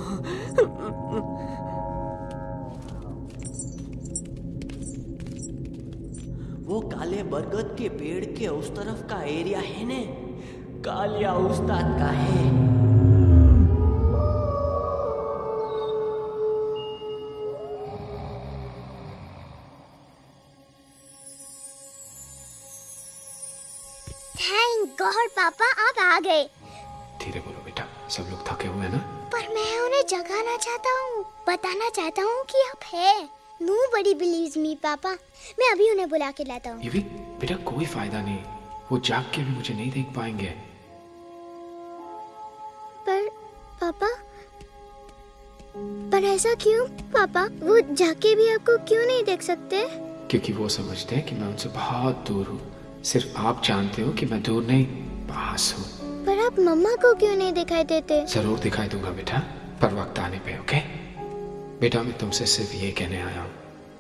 वो काले बरगद के पेड़ के उस तरफ़ का एरिया है ने? कालिया उस्ताद का है। आ गए धीरे बोलो बेटा सब लोग थके हुए हैं ना? पर मैं उन्हें जगाना चाहता हूँ बताना चाहता हूँ कि आप है। नो बड़ी बिलीव मी पापा। मैं अभी उन्हें बुला के लाता हूँ। बेटा कोई फ़ायदा नहीं। वो जाग के भी मुझे नहीं देख पाएँगे। पर पापा? पर ऐसा क्यों? पापा वो जाके भी आपको क्यों नहीं देख सकते? क्योंकि वो समझते हैं कि मैं उनसे बहुत दूर हूँ। सिर्फ़ आप जानते हो कि मैं दूर नहीं पास हूँ। पर आप मम्मा को क्यों नहीं दिखाई देते? ज़रूर दिखाई दूँगा बेटा पर वक्त आने पे ओके? बेटा मैं तुमसे सिर्फ़ ये कहने आया हूँ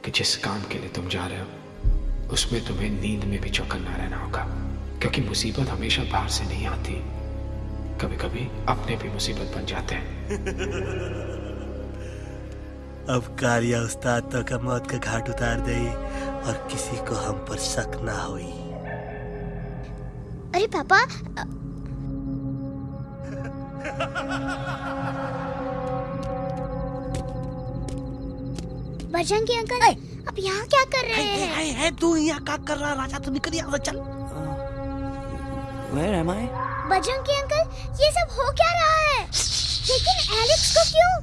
कि जिस काम के लिए तुम जा रहे हो उसमें तुम्हें नींद में भी चौकन्ना रहना होगा क्योंकि मुसीबत हमेशा बाहर से नहीं आती। कभी कभी अपने भी मुसीबत बन जाते हैं। [laughs] अब कारिया उस्ताद तो का मौत का घाट उतार दे और किसी को हम पर शक ना हुई। अरे पापा बजरंगी अंकल आप यहाँ क्या कर रहे हैं? है, है तू यहाँ का कर रहा राजा तू निकल यहाँ से चल। Where am I? Bajrangi uncle ये सब हो क्या रहा है? लेकिन एलेक्स को क्यों?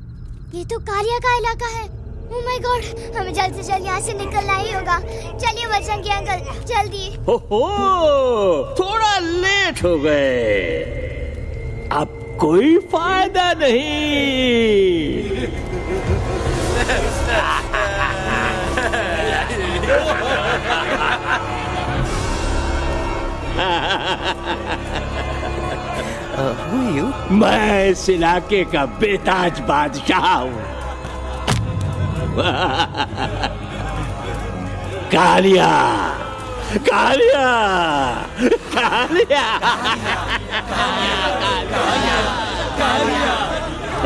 ये तो कारिया का इलाका है। ओह माय गॉड हमें जल्द से जल्द यहाँ से निकलना ही होगा। चलिए बजरंगी अंकल जल्दी। हो हो थोड़ा लेट हो गए। अब कोई फ़ायदा नहीं। मैं इस इलाके का बेताज बादशाह हूँ। [laughs] कालिया। कालिया कालिया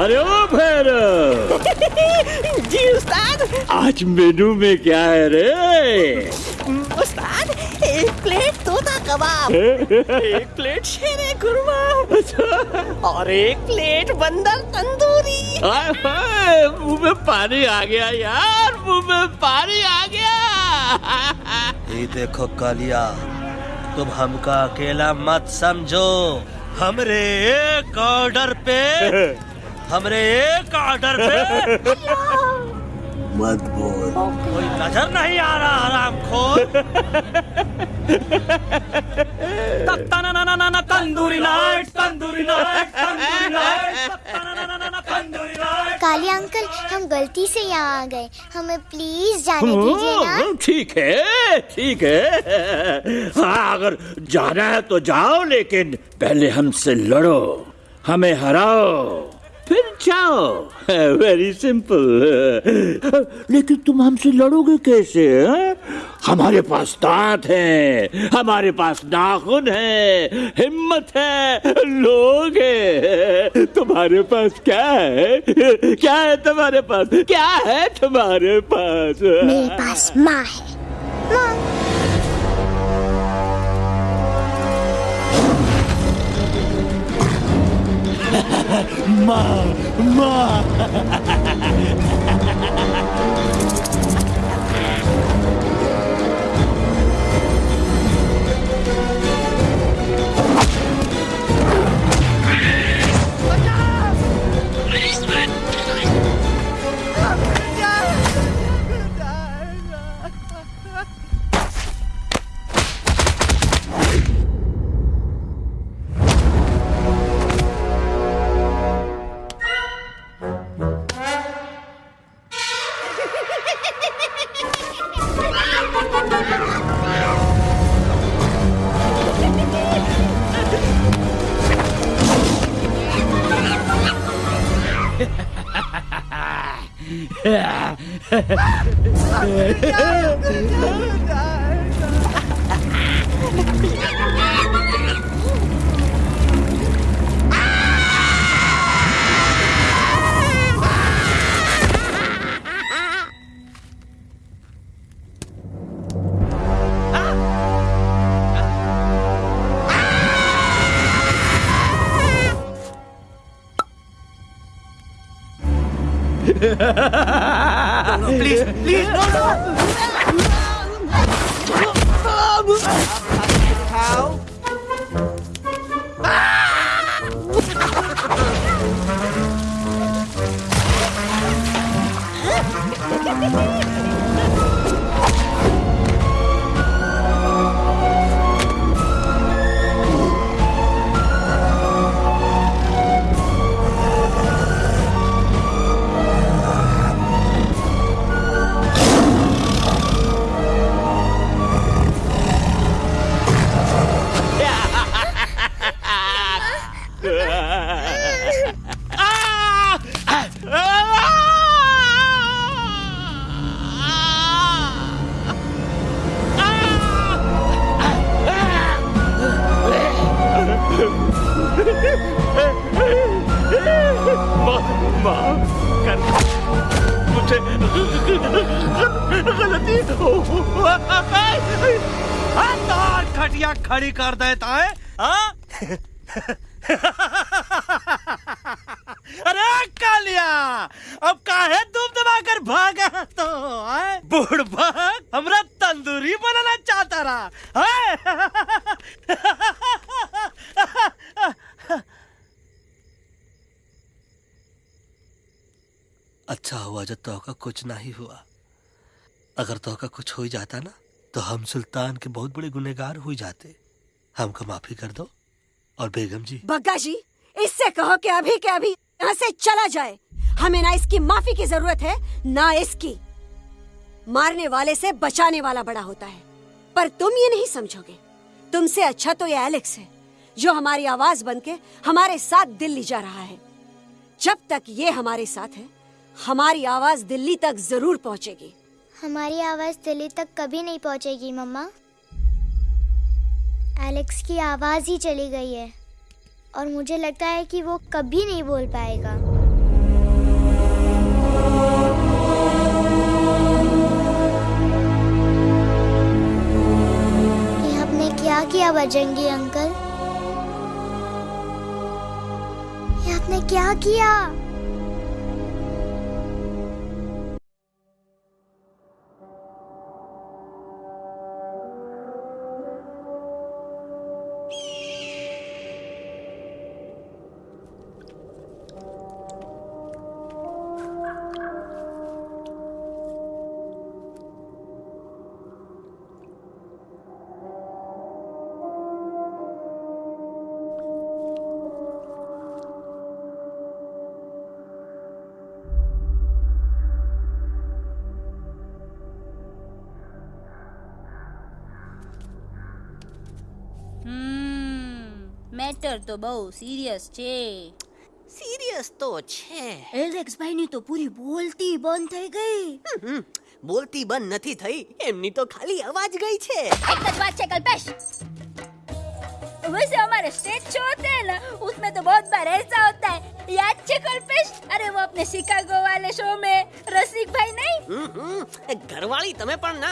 अरे ओ भैरव जी उस्ताद। आज मेनू में क्या है रे? उस्ताद एक प्लेट तोता कबाब [laughs] एक प्लेट शेरे कुरमा और एक प्लेट बंदर तंदूरी। मुँह में पानी आ गया यार मुँह में पानी आ गया। ये देखो कालिया तुम हमका अकेला मत समझो। हमरे एक ऑर्डर पे [laughs] हमरे एक ऑर्डर पे। [laughs] मत बोल। कोई नज़र नहीं आ रहा हराम खोर। [laughs] तंदूरी नाइट तंदूरी काली अंकल हम गलती से यहाँ आ गए। हमें प्लीज़ जाने दीजिए ना। हम्म, ठीक है ठीक है। हाँ अगर जाना है तो जाओ लेकिन पहले हमसे लड़ो हमें हराओ। फिर जाओ। [laughs] वेरी सिंपल [laughs] लेकिन तुम हमसे लड़ोगे कैसे, हैं? हमारे पास दांत है, हमारे पास नाखून है, हिम्मत है, लोग है। [laughs] तुम्हारे पास क्या है? क्या है तुम्हारे पास? क्या है तुम्हारे पास? मेरे पास माँ है। माँ। माँ प्लीज़ Ah! [laughs] कुछ नहीं हुआ। अगर तोहका कुछ हो ही जाता ना तो हम सुल्तान के बहुत बड़े गुनेगार हो जाते। हमको माफ़ी कर दो। और बेगम जी। बग्गा जी, इससे कहो कि अभी के अभी यहाँ से चला जाए। हमें ना इसकी माफ़ी की ज़रूरत है, ना इसकी। मारने वाले से बचाने वाला बड़ा होता है। पर तुम ये नहीं समझोगे। तुमसे अच्छा तो ये एलेक्स है, जो हमारी आवाज़ बन के हमारे साथ दिल्ली जा रहा है। जब तक ये हमारे साथ है हमारी आवाज़ दिल्ली तक ज़रूर पहुंचेगी। हमारी आवाज़ दिल्ली तक कभी नहीं पहुंचेगी, मम्मा। एलेक्स की आवाज़ ही चली गई है, और मुझे लगता है कि वो कभी नहीं बोल पाएगा। क्या किया बजरंगी अंकल? ये आपने क्या किया? મેટર તો બહુ સિરિયસ છે સિરિયસ તો છે એલેક્સ ભાઈની તો પૂરી બોલતી બંધ થઈ ગઈ હમ, બોલતી બંધ નથી થઈ એમની તો ખાલી અવાજ ગઈ છે एक ही बात है कल्पेश वैसे हमारे स्टेज शो होते हैं ना उसमें तो बहुत बार ऐसा होता है याद है कल्पेश अरे वो अपने शिकागो वाले शो में रसिक भाई नहीं हम्म, हम्म, घरवाली તમે પણ ના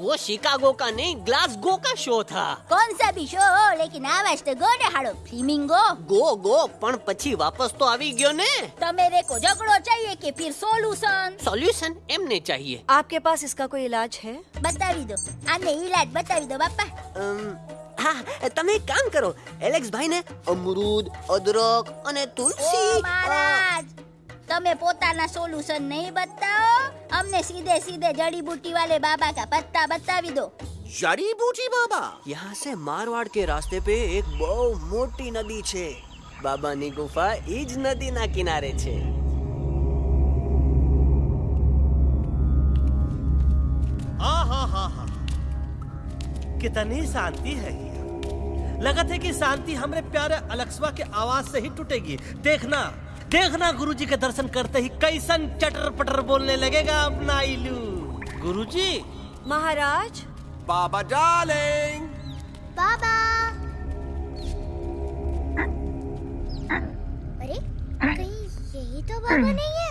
वो शिकागो का नहीं ग्लासगो का शो था कौन सा भी शो हो लेकिन आवाज तो गोडे हाड़ो फ्लेमिंगो ગો ગો પણ પછી વાપસ તો આવી ગયો ને तो मेरे को झगड़ो चाहिए कि फिर सोल्यूशन સોલ્યુશન એમને चाहिए आपके पास इसका कोई इलाज है बतावी दो आने इलाज बतावी दो बापा અમ, હા તમે એક કામ કરો એલેક્સ ભાઈને અમરૂદ અદરક અને ओ તુલસી महाराज તમે પોતાના સોલ્યુશન નહીં બતાવો અમને સીધે सीधे जड़ी बूटी वाले बाबा का पत्ता बतावी दो જડી બૂટી બાબા यहाँ से मारवाड़ के रास्ते पे एक બહુ મોટી નદી છે બાબાની ગુફા એ જ નદીના કિનારે છે आहा कितनी शांति है ये लगत थे कि शांति हमरे प्यारे अलक्सवा के आवाज़ से ही टूटेगी। देखना देखना गुरुजी के दर्शन करते ही कैसन चटर पटर बोलने लगेगा अपना इलू गुरुजी? महाराज? बाबा डार्लिंग। बाबा। अरे कहीं यही तो बाबा नहीं है।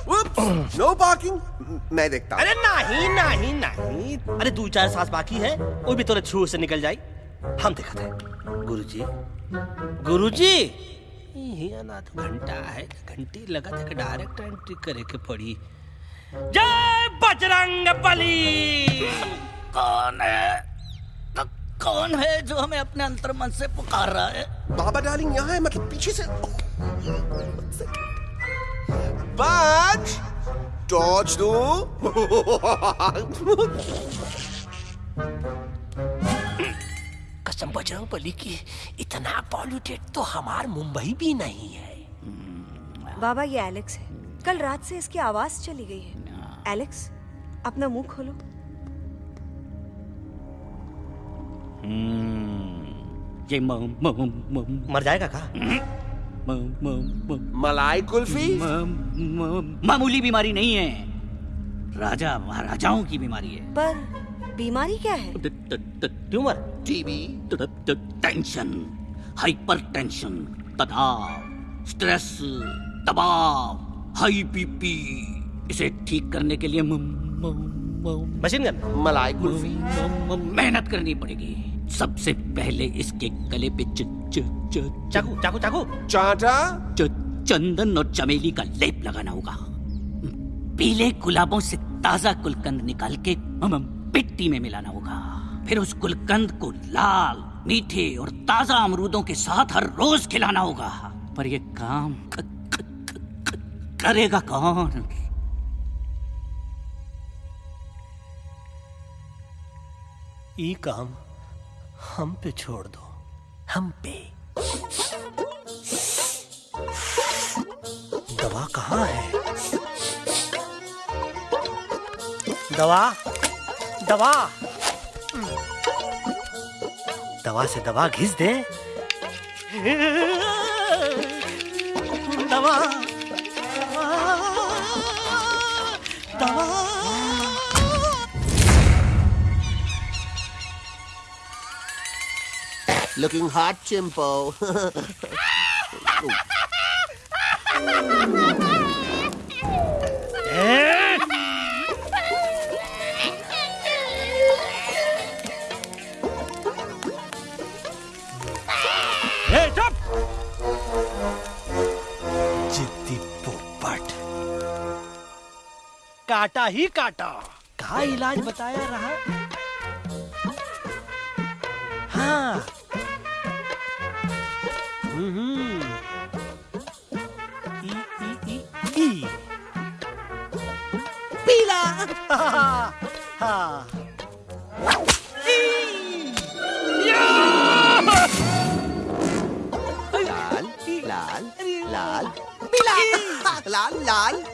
नो पार्किंग मैं देखता हूँ। अरे नहीं नहीं नहीं। अरे दो चार सांस बाकी है वो भी तोरे छू से निकल जाई। हम देखते हैं। गुरुजी। गुरुजी! ये ना तो घंटा है, घंटी लगा था डायरेक्ट एंट्री करे के पड़ी। जय बजरंग बली! कौन है? तो कौन है जो हमें अपने अंतर मन से पुकार रहा है? बाबा डार्लिंग यहाँ है मतलब पीछे से बाज! टॉर्च दो। कसम बजरंग बली की इतना पॉल्यूटेड तो हमार मुंबई भी नहीं है। बाबा ये एलेक्स है। कल रात से इसकी आवाज़ चली गई है। एलेक्स अपना मुँह खोलो। ये म, म, म, मर जाएगा का? म, म, म, मलाई कुल्फी? मामूली बीमारी नहीं है। राजा महाराजाओं की बीमारी है। पर बीमारी क्या है? ट्यूमर। TB tension hypertension. तनाव। स्ट्रेस। दबाव। हाई बीपी इसे ठीक करने के लिए मशीन गन। मलाई कुल्फी। मेहनत करनी पड़ेगी। सबसे पहले इसके गले पे च, च, च, चाकू चाकू चाकू। चाटा च, चंदन और चमेली का लेप लगाना होगा। पीले गुलाबों से ताज़ा गुलकंद निकाल के मिट्टी में मिलाना होगा। फिर उस गुलकंद को लाल मीठे और ताज़ा अमरूदों के साथ हर रोज खिलाना होगा। पर ये काम क, क, क, क, करेगा कौन? ई काम हम पे छोड़ दो। हम पे। दवा कहाँ है? दवा? दवा दवा से दवा घिस दे दवा दवा Looking hot, Chimpo. काटा ही काटा। कहा इलाज बताया रहा? हाँ। हम्म। पीला। हाँ। लाल लाल लाल लाल लाल।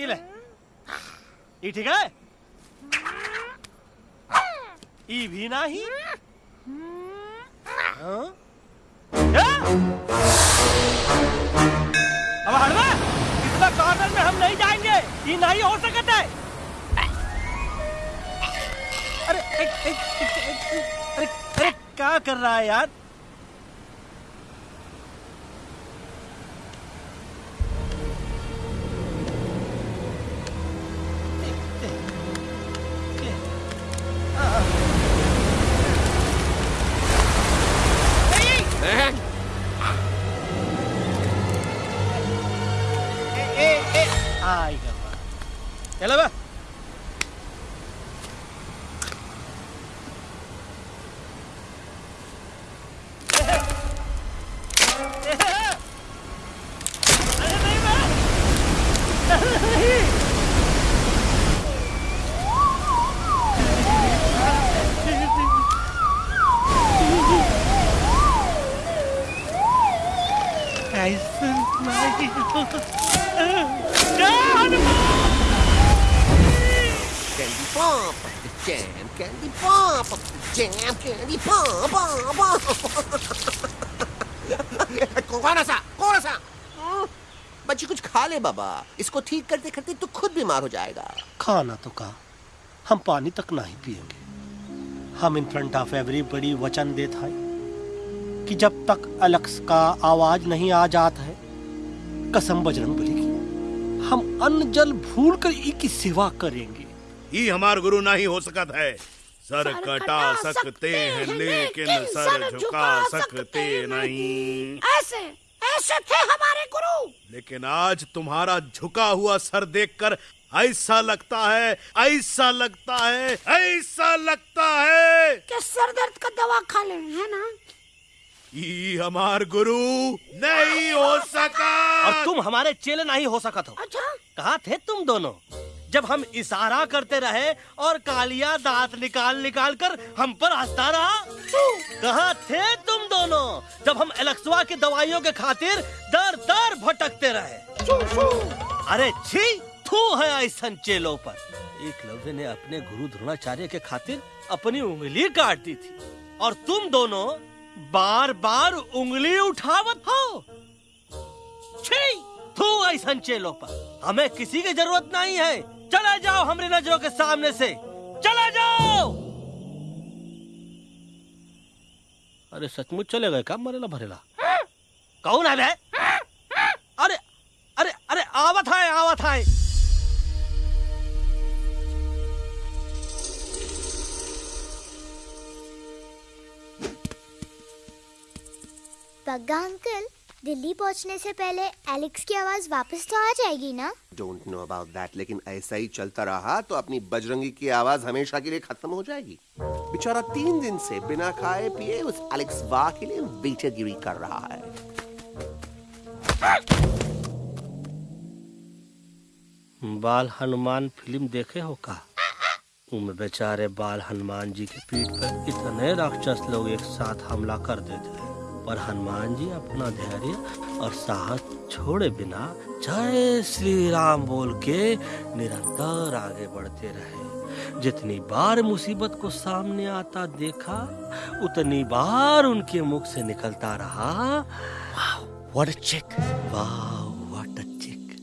आह! ये ले ये ठीक है? ई भी नहीं? हाँ? अब हटवा इतना कॉर्नर में हम नहीं जाएँगे। ये नहीं हो सकता। है अरे एक, अरे अरे क्या कर रहा है यार? बाबा इसको ठीक करते करते तू खुद बीमार हो जाएगा। खाना तो कहा हम पानी तक नहीं पिएँगे हम इन फ्रंट ऑफ़ एवरीबडी वचन देता है कि जब तक अलक्स का आवाज़ नहीं आ जाता है कसम बजरंग बली की हम अन्न जल भूल कर ई की सेवा करेंगे। ही हमार गुरु नहीं हो सकत है। सर कटा सकते हैं लेकिन सर झुका सकते नहीं। ऐसे ऐसे थे हमारे गुरु। लेकिन आज तुम्हारा झुका हुआ सर देखकर ऐसा लगता है ऐसा लगता है ऐसा लगता है। कि सर दर्द का दवा खा ले है ना? ये हमार गुरु नहीं हो सका। और तुम हमारे चेले नहीं हो सका हो अच्छा? कहा थे तुम दोनों? जब हम इशारा करते रहे और कालिया दांत निकाल निकाल कर हम पर हंसता रहा कहा, थे तुम दोनों? जब हम एलेक्सवा की दवाइयों के खातिर दर दर भटकते रहे। अरे छी, थू है ऐसन चेलों पर। एकलव्य ने अपने गुरु द्रोणाचार्य के खातिर अपनी उंगली काट दी थी और तुम दोनों बार बार उंगली उठावत हो। छी, थू ऐसन चेलों पर। हमें किसी की ज़रूरत नहीं है। चला जाओ हमारी नज़रों के सामने से। चला जाओ! अरे सचमुच चले गए क्या मरेला भरेला? कौन है बे अरे अरे अरे आवत है आवत है। बग्गा अंकल दिल्ली पहुँचने से पहले एलेक्स की आवाज़ वापस तो आ जाएगी ना? डोंट नो अबाउट दैट लेकिन ऐसा ही चलता रहा तो अपनी बजरंगी की आवाज़ हमेशा के लिए खत्म हो जाएगी। बेचारा तीन दिन से बिना खाए पिए उस एलेक्स वाह के लिए बेचेगिरी कर रहा है। बाल हनुमान फ़िल्म देखे हो का? उनमें बेचारे बाल हनुमान जी की पीठ पर इतने राक्षस लोग एक साथ हमला कर देते हैं। पर हनुमान जी अपना धैर्य और साहस छोड़े बिना जय श्री राम बोल के निरंतर आगे बढ़ते रहे। जितनी बार मुसीबत को सामने आता देखा उतनी बार उनके मुख से निकलता रहा। व्हाट चिक वाह व्हाट चिक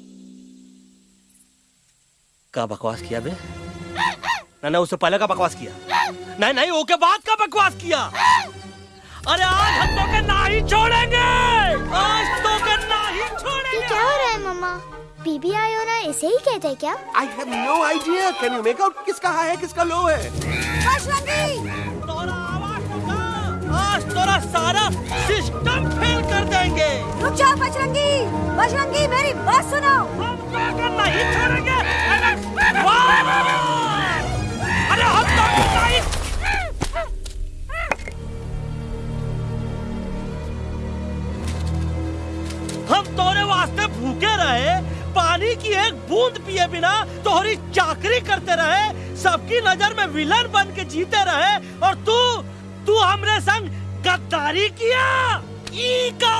का बकवास किया बे? ना ना उससे पहले का बकवास किया? नहीं नहीं ओके बाद का बकवास किया? अरे आज हम तो के ना ही छोड़ेंगे। आज तो के ना ही ये क्या हो रहा है मम्मा? बीबी आई हो ना ऐसे ही कहते हैं क्या? I have no idea can you make out किसका हाई है किसका लो है? आज तोरा सारा सिस्टम फेल कर देंगे। रुक जाओ बजरंगी! बजरंगी मेरी बात सुनो! नहीं छोड़ेंगे। हम तोरे वास्ते भूखे रहे, पानी की एक बूंद पिए बिना तोहरी चाकरी करते रहे, सबकी नज़र में विलन बन के जीते रहे, और तू तू हमरे संग गद्दारी किया। ई का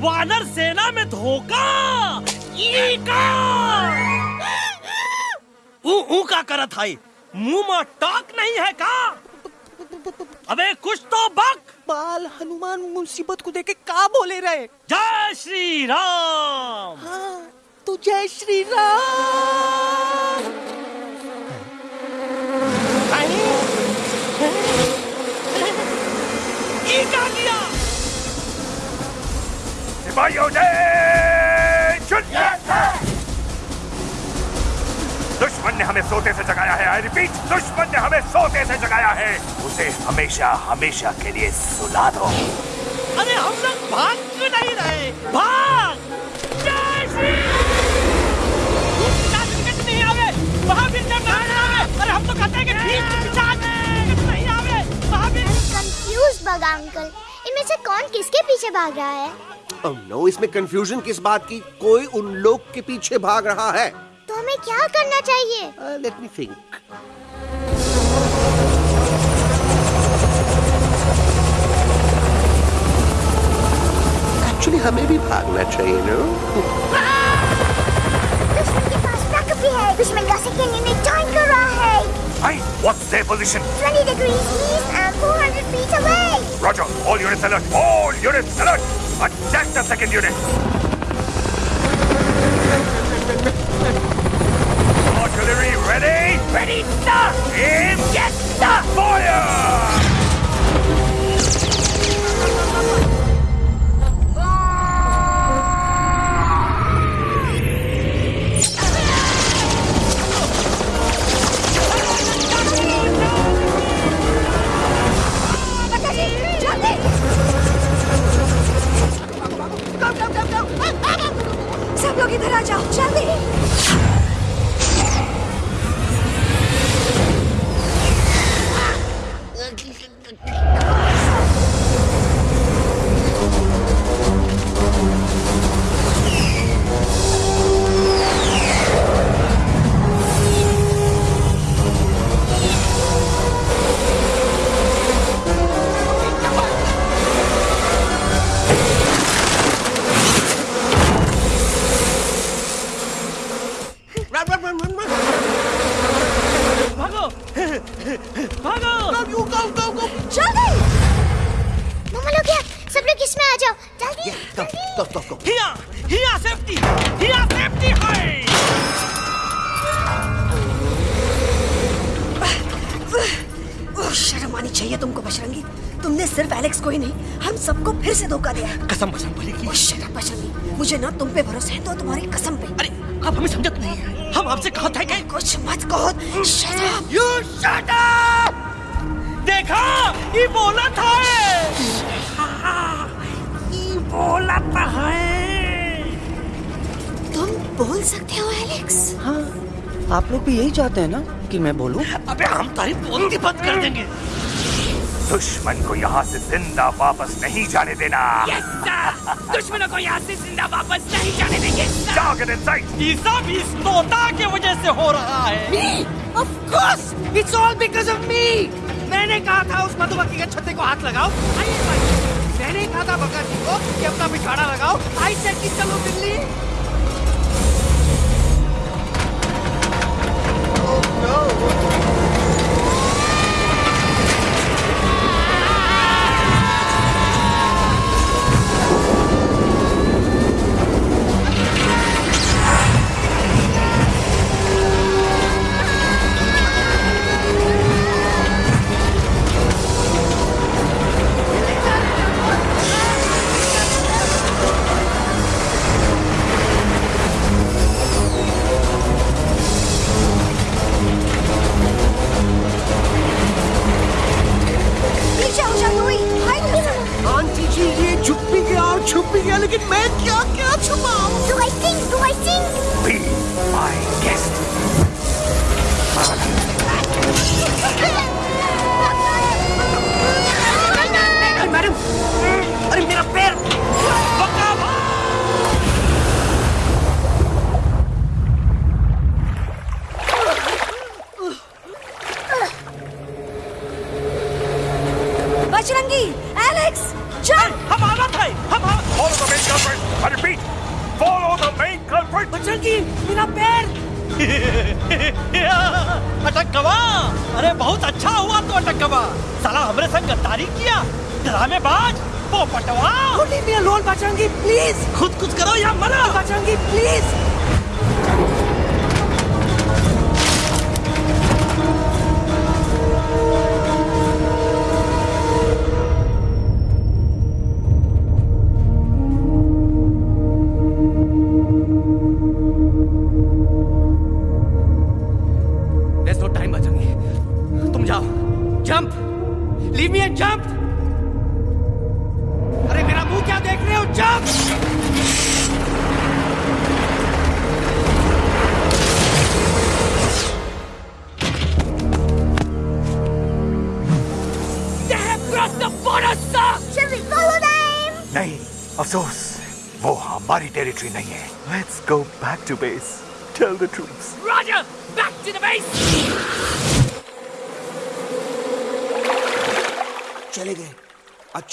वानर सेना में धोखा। ई का ऊ का करत हाई मुँह में टाक नहीं है का? अबे, कुछ तो बक। बाल हनुमान मुसीबत को देखे का बोले रहे? जय श्री राम। हाँ तो जय श्री राम। सिपाहियों ने दुश्मन ने हमें सोते से जगाया है आई रिपीट दुश्मन ने हमें सोते से जगाया है। उसे हमेशा हमेशा के लिए सुला दो। अरे हम लोग भाग क्यों नहीं रहे? भाग! तो कहते हैं कि ठीक पिशाच नहीं आवे। महावीर कंफ्यूज बगा अंकल। इनमें से कौन किसके पीछे भाग रहा है? Oh no, इसमें कंफ्यूजन किस बात की? कोई उन लोग के पीछे भाग रहा है। तो हमें क्या करना चाहिए लेट मी थिंक एक्चुअली हमें भी भागना चाहिए नो दुश्मन के पास बैकअप भी है दुश्मन का सेकेंड यूनिट ज्वाइन कर रहा है Hey, what's their position? 20 degrees east and 400 feet away Roger, all units alert. All units alert. Attack the second unit. Ready? Ready, stop! Aim! get stuck. Fire! Go, go, go, go! Zablokij radział! Charlie! भागो। go, go, go, go. जल्दी। मम्मा लोग? क्या सब लोग इसमें आ जाओ। जल्दी Go, go, go, go. हिया हिया सेफ्टी हिया सेफ्टी है। शर्म आनी चाहिए तुमको बजरंगी तुमने सिर्फ़ एलेक्स को ही नहीं हम सबको फिर से धोखा दिया कसम कसम बोलेगी शट अप बजरंगी मुझे ना तुम पे भरोसा है तो तुम्हारी कसम पे। अरे आप हमें समझत नहीं है। हम आपसे कहा था कुछ मत कहो। Shut up you shut up देखा ये बोला था ये बोला था। तुम बोल सकते हो एलेक्स। हाँ आप लोग भी यही चाहते हैं ना कि मैं बोलूँ? अबे हम तारी बोलती बंद कर देंगे। दुश्मन को यहाँ से ज़िंदा वापस नहीं जाने देना। दुश्मनों को यहाँ से ज़िंदा वापस नहीं जाने देंगे. ये सब इस तोता के वजह से हो रहा है। Me? Of course! It's all because of me! मैंने कहा था उस मधुमक्खी के छत्ते को हाथ लगाओ। आइए मैंने कहा था बका जी को कि अपना पिछाड़ा लगाओ। आई कि चलो बिल्ली। Hey,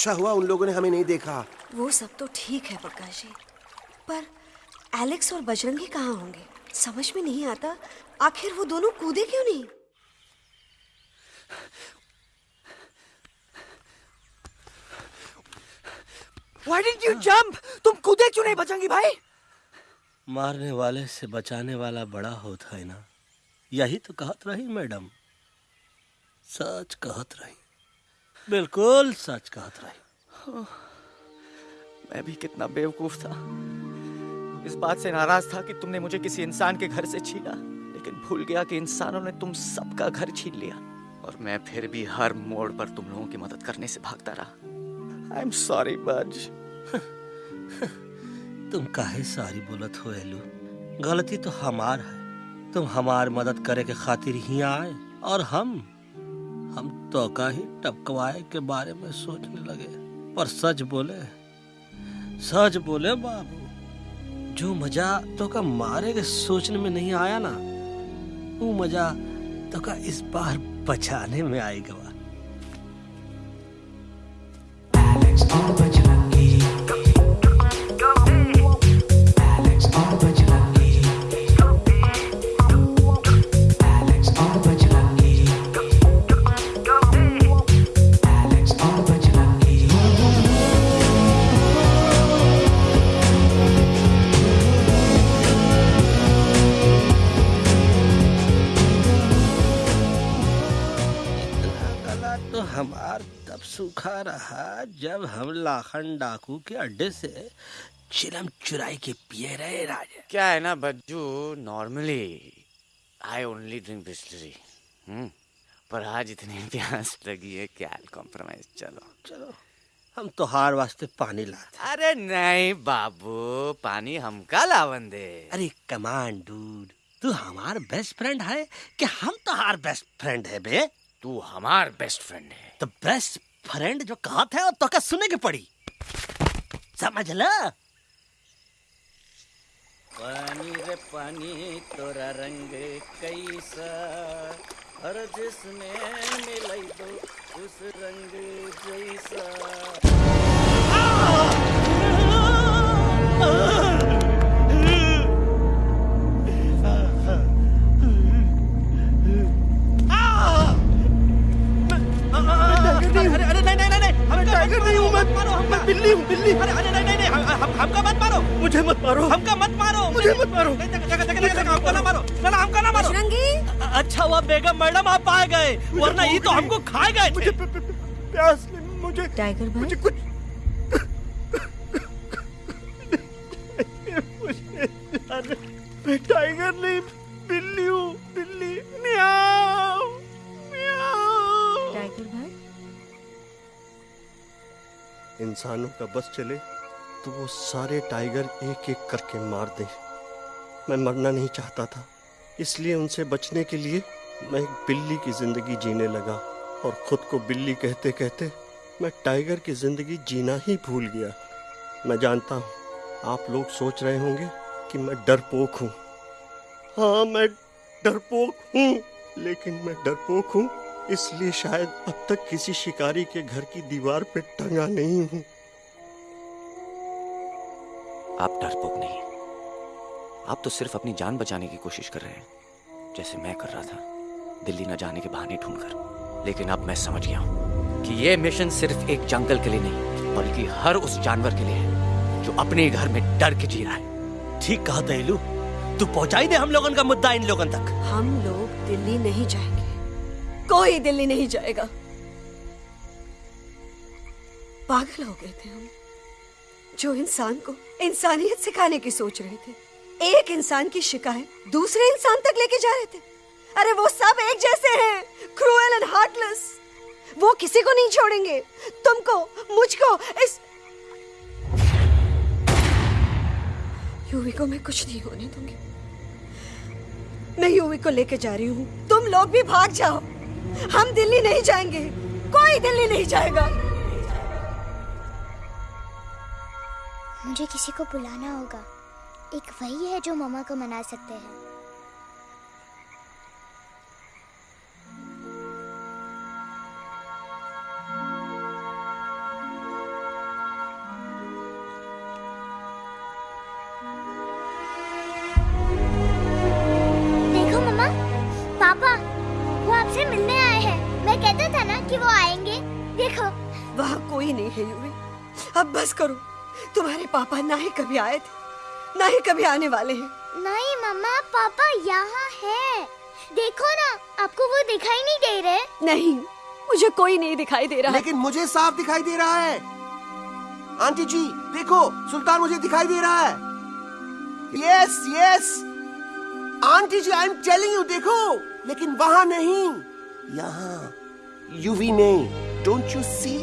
अच्छा हुआ उन लोगों ने हमें नहीं देखा। वो सब तो ठीक है प्रकाश जी। पर एलेक्स और बजरंगी कहाँ होंगे? समझ में नहीं आता। आखिर वो दोनों कूदे क्यों नहीं? Why didn't you jump? तुम कूदे क्यों नहीं बचेंगी भाई? मारने वाले से बचाने वाला बड़ा होता है ना। यही तो कहत रही मैडम। सच कहत रही। बिल्कुल सच कहत रही मैं भी कितना बेवकूफ़ था। इस बात से नाराज़ था कि तुमने मुझे किसी इंसान के घर से छीना लेकिन भूल गया कि इंसानों ने तुम सबका घर छीन लिया। और मैं फिर भी हर मोड़ पर तुम लोगों की मदद करने से भागता रहा। आई एम सॉरी बज। [laughs] तुम काहे सारी बोलत हो एलू? गलती तो हमार है। तुम हमार मदद करे के खातिर ही आए और हम हम तो का ही टपकवाए के बारे में सोचने लगे। पर सच बोले सच बोले बाबू, जो मज़ा तो का मारे के सोचने में नहीं आया ना, वो मज़ा तो का इस बार बचाने में आएगा। इतना सूखा रहा जब हम लाखन डाकू के अड्डे से चिलम चुराई के पिए रहे राजा। क्या है ना Bajju? Normally I only drink Bisleri पर आज इतनी प्यास लगी है क्या कॉम्प्रोमाइज चलो। चलो हम तो हार वास्ते पानी लाते अरे नहीं बाबू पानी हमका लावन दे। अरे कमान डूड तू हमार बेस्ट फ्रेंड है कि हम तो हार बेस्ट फ्रेंड है बे? तू हमार बेस्ट फ्रेंड है। तो बेस्ट फ्रेंड जो कहत है वो तो का सुने के पड़ी? समझ ला। पानी रे पानी तोरा रंग कैसा? हर जिसने मिलाई दो उस रंग जैसा। टाइगर नहीं हूँ मैं मैं बिल्ली हूँ बिल्ली। अरे अरे नहीं नहीं नहीं हम- हम हमका मत मारो। मुझे मत मारो। हमका मत मारो। मुझे मत मारो। हमको ना मारो। ना हमका ना मारो। अच्छा हुआ बेगम मैडम आप आ गए। वरना ये तो हमको खाए गए मुझे प्यास मुझे टाइगर भाई? मुझे कुछ [laughs] मैं टाइगर नहीं बिल्ली हूँ बिल्ली। म्याऊ इंसानों का बस चले तो वो सारे टाइगर एक एक करके मार दें। मैं मरना नहीं चाहता था। इसलिए उनसे बचने के लिए मैं एक बिल्ली की ज़िंदगी जीने लगा और खुद को बिल्ली कहते कहते मैं टाइगर की ज़िंदगी जीना ही भूल गया। मैं जानता हूँ, आप लोग सोच रहे होंगे कि मैं डरपोक हूँ। हाँ मैं डरपोक हूँ, लेकिन मैं डरपोक हूँ। इसलिए शायद अब तक किसी शिकारी के घर की दीवार पे टंगा नहीं हूँ। आप डरपोक नहीं आप तो सिर्फ़ अपनी जान बचाने की कोशिश कर रहे हैं। जैसे मैं कर रहा था दिल्ली न जाने के बहाने ढूंढकर। लेकिन अब मैं समझ गया हूँ कि ये मिशन सिर्फ़ एक जंगल के लिए नहीं बल्कि हर उस जानवर के लिए है जो अपने घर में डर के जी रहा है। ठीक कहा दहलू तू पहुंचाई दे हम लोगन का मुद्दा इन लोगन तक। हम लोग दिल्ली नहीं जाएँगे। कोई दिल्ली नहीं जाएगा। पागल हो गए थे हम। जो इंसान को इंसानियत सिखाने की सोच रहे थे, एक इंसान की शिकायत दूसरे इंसान तक लेके जा रहे थे। अरे वो सब एक जैसे हैं क्रूएल एंड हार्टलेस वो किसी को नहीं छोड़ेंगे। तुमको, मुझको, इस यूवी को मैं कुछ नहीं होने दूँगी। मैं यूवी को लेके जा रही हूँ। तुम लोग भी भाग जाओ। हम दिल्ली नहीं जाएँगे। कोई दिल्ली नहीं जाएगा। मुझे किसी को बुलाना होगा। एक वही है जो मामा को मना सकते हैं। पापा ना ही कभी आए थे ना ही कभी आने वाले हैं। नहीं मम्मा पापा यहाँ है। देखो ना आपको वो दिखाई नहीं दे रहे। नहीं मुझे कोई नहीं दिखाई दे रहा। लेकिन मुझे साफ़ दिखाई दे रहा है। आंटी जी देखो सुल्तान मुझे दिखाई दे रहा है। Yes yes aunty ji I am telling you देखो। लेकिन वहाँ नहीं यहाँ। यूवी में डोंट यू सी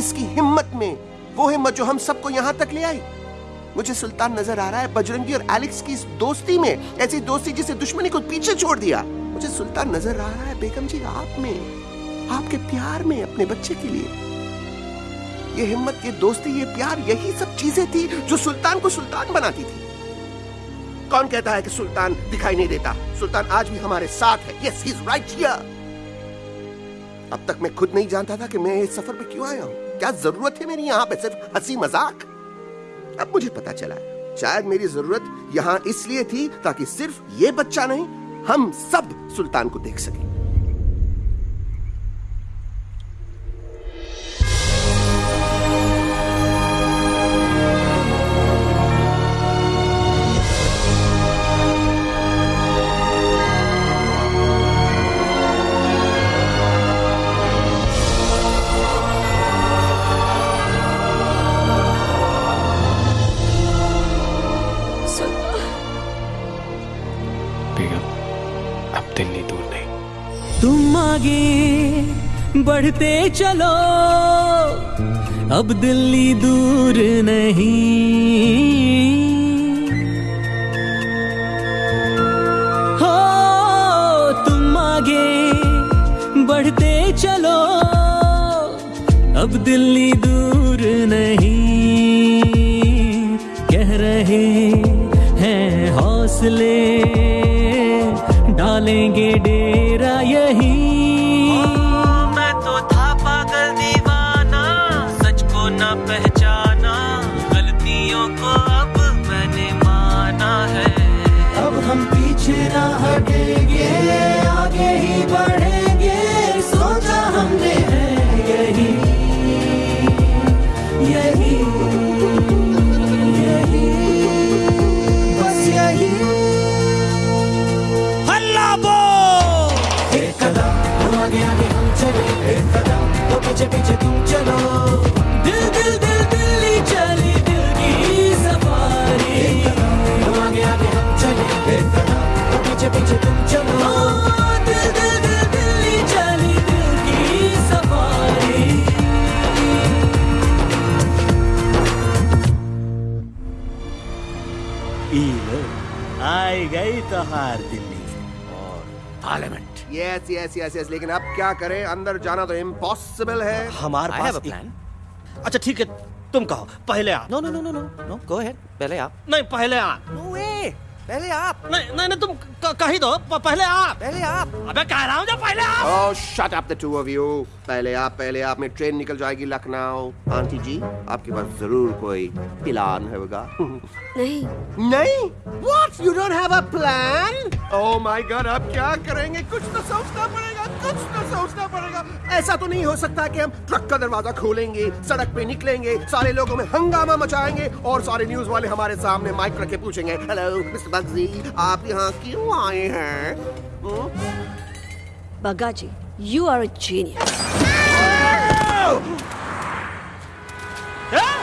इसकी हिम्मत में वो हिम्मत जो हम सबको यहाँ तक ले आई। मुझे सुल्तान नज़र आ रहा है बजरंगी और एलेक्स की इस दोस्ती में, ऐसी दोस्ती जिसे दुश्मनी को पीछे छोड़ दिया। मुझे सुल्तान नज़र आ रहा है बेगम जी आप में, आपके प्यार में, अपने बच्चे के लिए। ये हिम्मत, ये दोस्ती, ये प्यार, यही सब चीज़ें थी जो सुल्तान को सुल्तान बनाती थी। कौन कहता है कि सुल्तान दिखाई नहीं देता? सुल्तान आज भी हमारे साथ है। Yes he is right here अब तक मैं खुद नहीं जानता था कि मैं इस सफ़र पे क्यों आया हूँ। क्या ज़रूरत है मेरी यहाँ पे सिर्फ़ हँसी मज़ाक? अब मुझे पता चला। शायद मेरी ज़रूरत यहाँ इसलिए थी ताकि सिर्फ़ ये बच्चा नहीं, हम सब सुल्तान को देख सकें। दिल्ली दूर नहीं। तुम आगे बढ़ते चलो, अब दिल्ली दूर नहीं। हो, तुम आगे बढ़ते चलो, अब दिल्ली दूर नहीं। कह रहे हैं हौसले डालेंगे पीछे पीछे तुम चलो। दिल दिल दिल दिल्ली चली, दिल की सफारी। हम आगे आगे हम चले। तो पीछे पीछे तुम चलो। आई गई तो हार यस यस यस यस लेकिन अब क्या करें? अंदर जाना तो इम्पॉसिबल है। हमारे पास plan. अच्छा ठीक है तुम कहो। पहले आप। No no no no no no go ahead पहले आप। नहीं पहले आप। नो वे पहले आप। नहीं नहीं नहीं तुम कह दो। पहले आप। पहले आप। अबे कह रहा हूँ जो पहले आप। ओह shut up the two of you पहले आप पहले आप। में ट्रेन निकल जाएगी लखनऊ। आंटी जी आपके पास ज़रूर कोई प्लान होगा। नहीं। नहीं? What you don't have a plan oh my God अब क्या करेंगे? कुछ तो सोचना पड़ेगा कुछ तो सोचना पड़ेगा। ऐसा तो नहीं हो सकता कि हम ट्रक का दरवाज़ा खोलेंगे सड़क पे निकलेंगे सारे लोगों में हंगामा मचाएँगे और सारे न्यूज़ वाले हमारे सामने माइक रख के पूछेंगे हेलो मिस्टर बग्जी आप यहाँ क्यों fire. Hmm? Bagaji, you are a genius. Ah!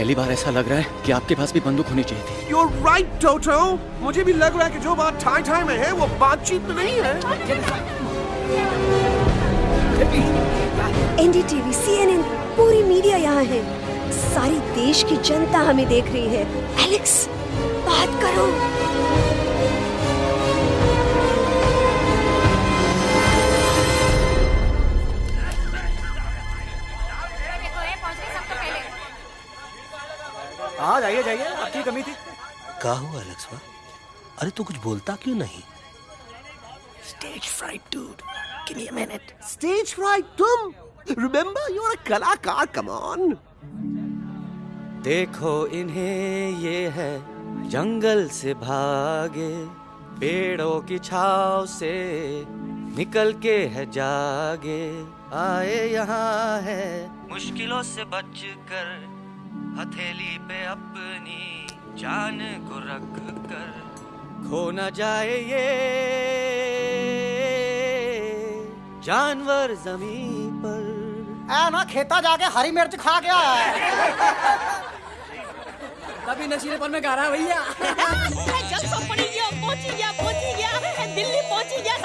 पहली बार ऐसा लग रहा है कि आपके पास भी बंदूक होनी चाहिए थी। You're right, Toto. मुझे भी लग रहा है कि जो बात ठाई ठाई में है वो बातचीत में नहीं है। एनडीटीवी सीएनएन पूरी मीडिया यहाँ है। सारी देश की जनता हमें देख रही है। एलेक्स बात करो। हाँ जाइए जाइए आपकी कमी थी क्या हुआ बा अरे तू कुछ बोलता क्यों नहीं Stage fright, dude. Give me a minute. Stage fright, तुम? Remember, you're a कलाकार. Come on. देखो इन्हें ये है जंगल से भागे पेड़ों की छाव से निकल के है जागे आए यहाँ है मुश्किलों से बच कर हथेली पे अपनी जान को रख कर। खो न जाए ये जानवर ज़मीन पर। आ ना खेता जाके हरी मिर्च खा गया आया है। तभी नशीलेपन में गा रहा है भैया। जल्द पड़ी गया पहुँची गया पहुँची गया दिल्ली पहुँची गया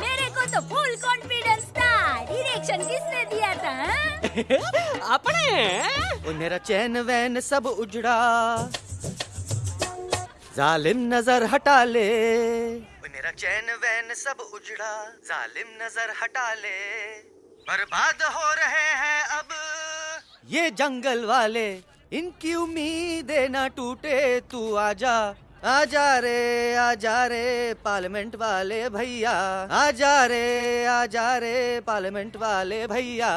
मेरे को तो फुल कॉन्फिडेंस था। डायरेक्शन किसने दिया था हाँ? अपने। मेरा चैन वैन सब उजड़ा। जालिम नज़र हटा ले। मेरा चैन वैन सब उजड़ा। जालिम नज़र हटा ले। बर्बाद हो रहे हैं अब ये जंगल वाले। इनकी उम्मीदें ना टूटे, तू आजा जा रे आजा रे पार्लियामेंट वाले भैया। आजा रे आजा रे पार्लियामेंट वाले भैया।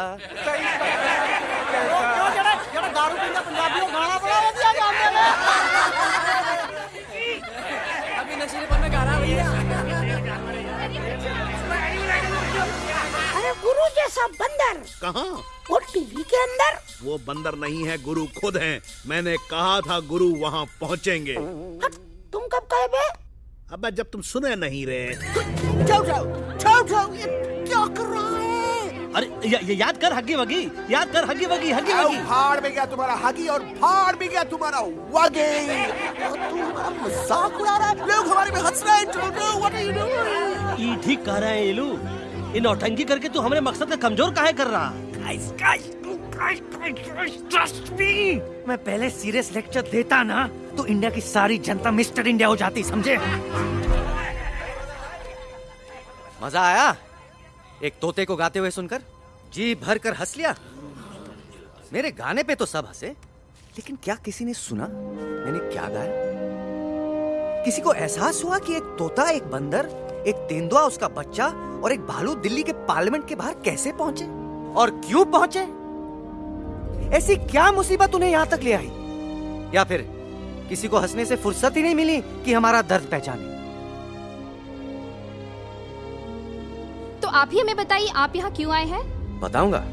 अरे गुरु जैसा बंदर। कहाँ? वो टीवी के अंदर। वो बंदर नहीं है गुरु खुद हैं। मैंने कहा था गुरु वहाँ पहुँचेंगे। तुम कब कहे बे? अब जब तुम सुने नहीं रहे जाओ जाओ जाओ जाओ ये क्या कर रहा है? अरे या, या, याद कर हगी वगी याद कर हगी वगी हगी वगी फाड़ में गया तुम्हारा हगी और फाड़ में गया तुम्हारा वगे और तू हमारा मज़ाक उड़ा रहा है। लोग हमारे में हंस रहे हैं Toto what are you doing ई ठीक कह रहे हैं इलू। इन नौटंकी करके तू हमारे मकसद का कमज़ोर काहे कर रहा? Guys guys guys guys trust me मैं पहले सीरियस लेक्चर देता ना तो इंडिया की सारी जनता मिस्टर इंडिया हो जाती, समझे? मज़ा आया? एक तोते को गाते हुए सुनकर? जी भर कर हंस लिया? मेरे गाने पे तो सब हंसे। लेकिन क्या किसी ने सुना? मैंने क्या गाया? किसी को एहसास हुआ कि एक तोता, एक बंदर, एक तेंदुआ, उसका बच्चा और एक भालू दिल्ली के पार्लियामेंट के बाहर कैसे पहुँचे? और क्यों पहुँचे? ऐसी क्या मुसीबत उन्हें यहाँ तक ले आई? या फिर किसी को हंसने से फुर्सत ही नहीं मिली कि हमारा दर्द पहचाने। तो आप ही हमें बताइए आप यहाँ क्यों आए हैं? बताऊँगा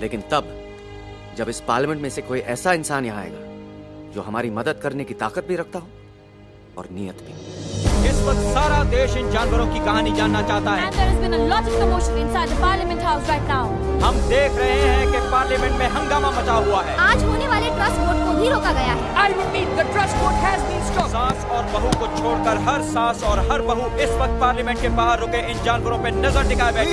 लेकिन तब जब इस पार्लियामेंट में से कोई ऐसा इंसान यहाँ आएगा जो हमारी मदद करने की ताकत भी रखता हो और नीयत भी। इस वक्त सारा देश इन जानवरों की कहानी जानना चाहता है। And there has been a lot of commotion inside the Parliament House right हम देख रहे हैं कि पार्लियामेंट में हंगामा मचा हुआ है। आज होने वाले ट्रस्ट वोट को भी रोका गया है। I repeat, the trust vote has been stopped. सास और बहू को छोड़कर हर सास और हर बहू इस वक्त पार्लियामेंट के बाहर रुके इन जानवरों पे नज़र टिकाए बैठे।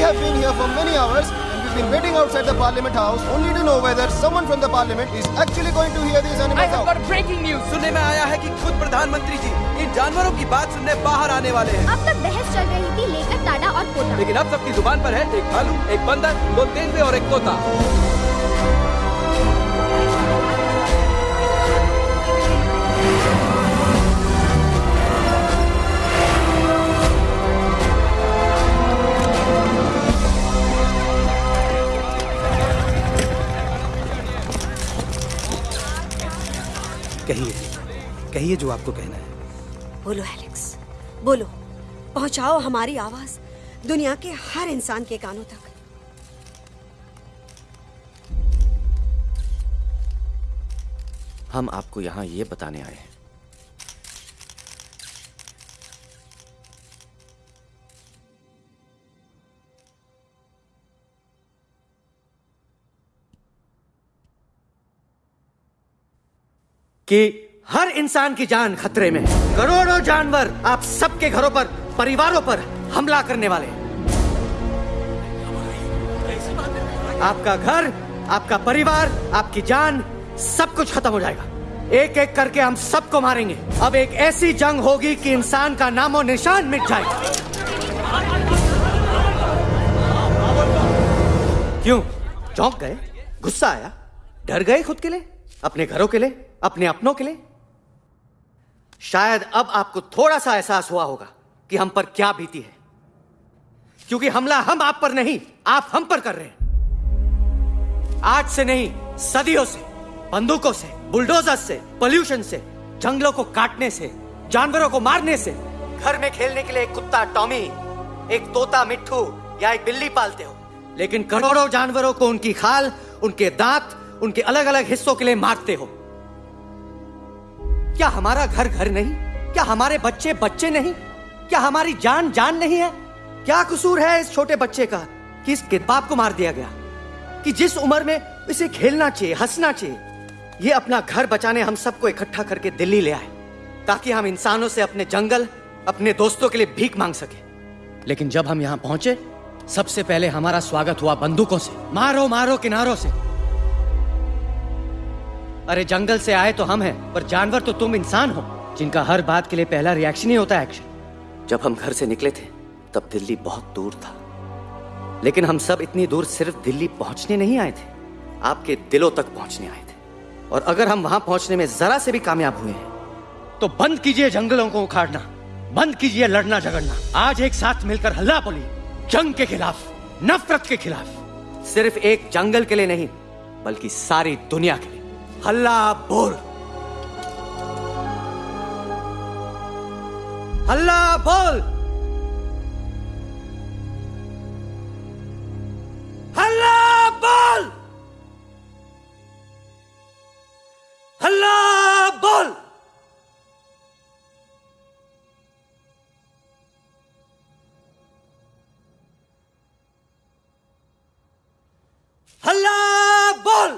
Been waiting outside the Parliament House only to know whether someone from the Parliament is actually going to hear these animals I have out. breaking news. सुनने में आया है कि खुद प्रधानमंत्री जी इन जानवरों की बात सुनने बाहर आने वाले हैं अब तक बहस चल रही थी लेकर टाडा और कोटा। लेकिन अब सबकी ज़ुबान पर है एक भालू एक बंदर दो तेंदुए और एक तोता कहिए कहिए जो आपको कहना है। बोलो एलेक्स। बोलो पहुंचाओ हमारी आवाज़ दुनिया के हर इंसान के कानों तक। हम आपको यहाँ ये बताने आए हैं। कि हर इंसान की जान खतरे में। करोड़ों जानवर आप सबके घरों पर, परिवारों पर हमला करने वाले आपका घर, आपका परिवार, आपकी जान सब कुछ खत्म हो जाएगा। एक एक करके हम सबको मारेंगे। अब एक ऐसी जंग होगी कि इंसान का नामो निशान मिट जाएगा। क्यों? चौंक गए? गुस्सा आया? डर गए खुद के लिए? अपने घरों के लिए? अपने अपनों के लिए? शायद अब आपको थोड़ा सा एहसास हुआ होगा कि हम पर क्या बीती है। क्योंकि हमला हम आप पर नहीं, आप हम पर कर रहे हैं। आज से नहीं, सदियों से, बंदूकों से बुलडोजर से, पोल्यूशन से, जंगलों को काटने से, जानवरों को मारने से, घर में खेलने के लिए एक कुत्ता, टॉमी, एक तोता, मिट्ठू या एक बिल्ली पालते हो। लेकिन करोड़ों जानवरों को उनकी खाल, उनके दांत, उनके अलग अलग हिस्सों के लिए मारते हो। क्या हमारा घर घर नहीं? क्या हमारे बच्चे बच्चे नहीं? क्या हमारी जान जान नहीं है? क्या कसूर है इस छोटे बच्चे का कि इसके बाप को मार दिया गया? कि जिस उम्र में इसे खेलना चाहिए, हंसना चाहिए, ये अपना घर बचाने हम सबको इकट्ठा करके दिल्ली ले आए, ताकि हम इंसानों से अपने जंगल, अपने दोस्तों के लिए भीख मांग सके। लेकिन जब हम यहाँ पहुँचे, सबसे पहले हमारा स्वागत हुआ बंदूकों से, मारो मारो किनारों से। अरे जंगल से आए तो हम हैं पर जानवर तो तुम इंसान हो जिनका हर बात के लिए पहला रिएक्शन ही होता है एक्शन जब हम घर से निकले थे तब दिल्ली बहुत दूर था। लेकिन हम सब इतनी दूर सिर्फ़ दिल्ली पहुँचने नहीं आए थे आपके दिलों तक पहुँचने आए थे। और अगर हम वहाँ पहुँचने में जरा से भी कामयाब हुए हैं तो बंद कीजिए जंगलों को उखाड़ना बंद कीजिए लड़ना झगड़ना। आज एक साथ मिलकर हल्ला बोली जंग के खिलाफ नफरत के खिलाफ। सिर्फ़ एक जंगल के लिए नहीं बल्कि सारी दुनिया के लिए। हल्ला बोल हल्ला बोल हल्ला बोल हल्ला बोल हल्ला बोल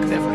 work there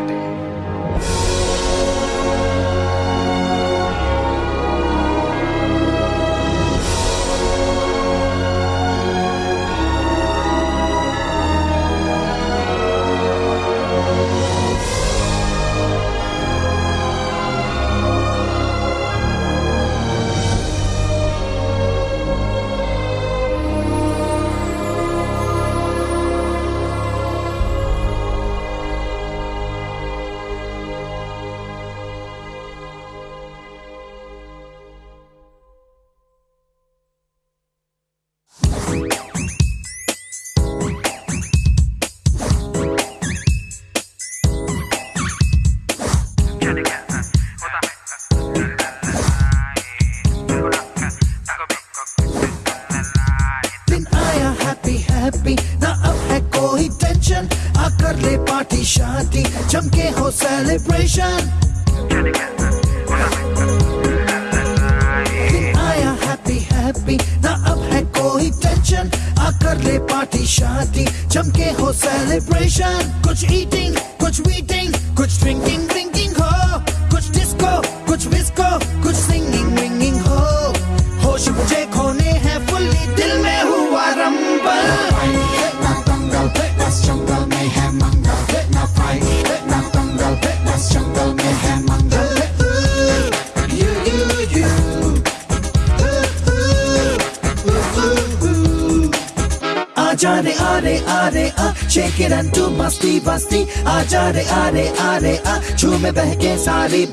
Каждый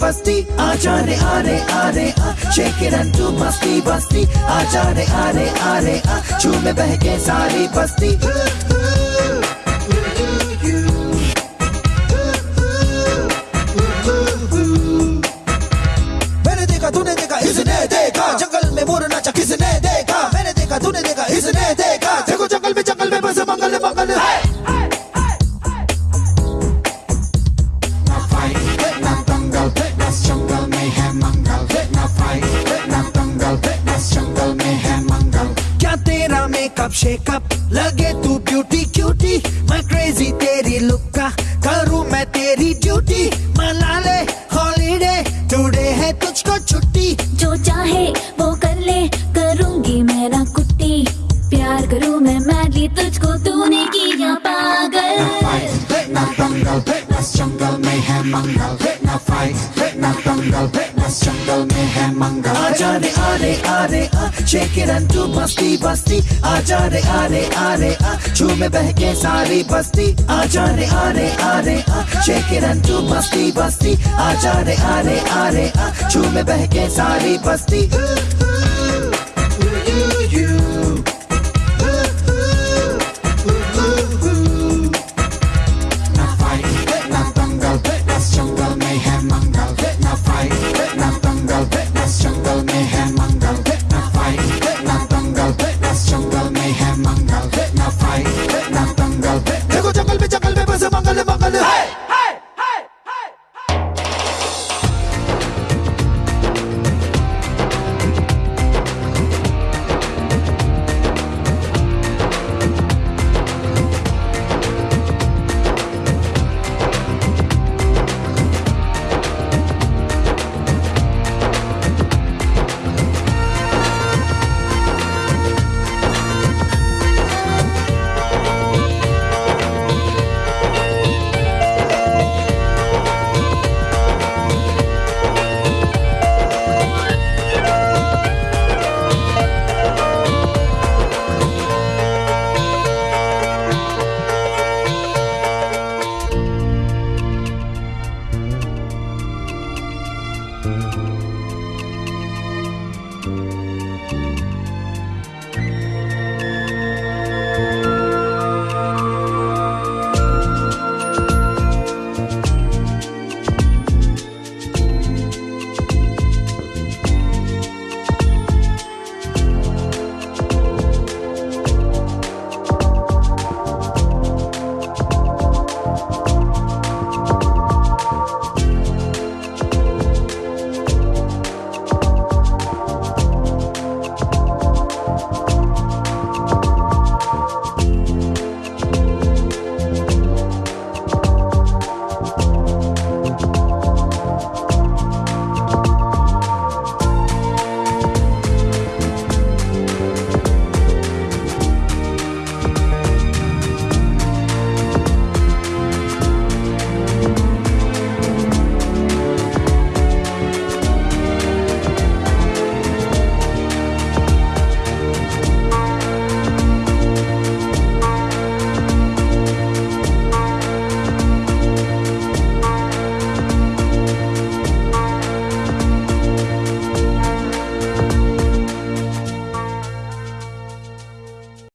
मंगल ना फाइट ना दंगल बस जंगल में है मंगल आ जा रे आ रे आ रे आ शेक इट एंड टू बस्ती बस्ती जा रे आ रे आ रे आ छू में बह के सारी बस्ती आ जा रे आ रे आ रे आ शेक इट एंड टू बस्ती बस्ती जा रे आ रे आ रे आ छू में बह के सारी बस्ती you, ooh, ooh.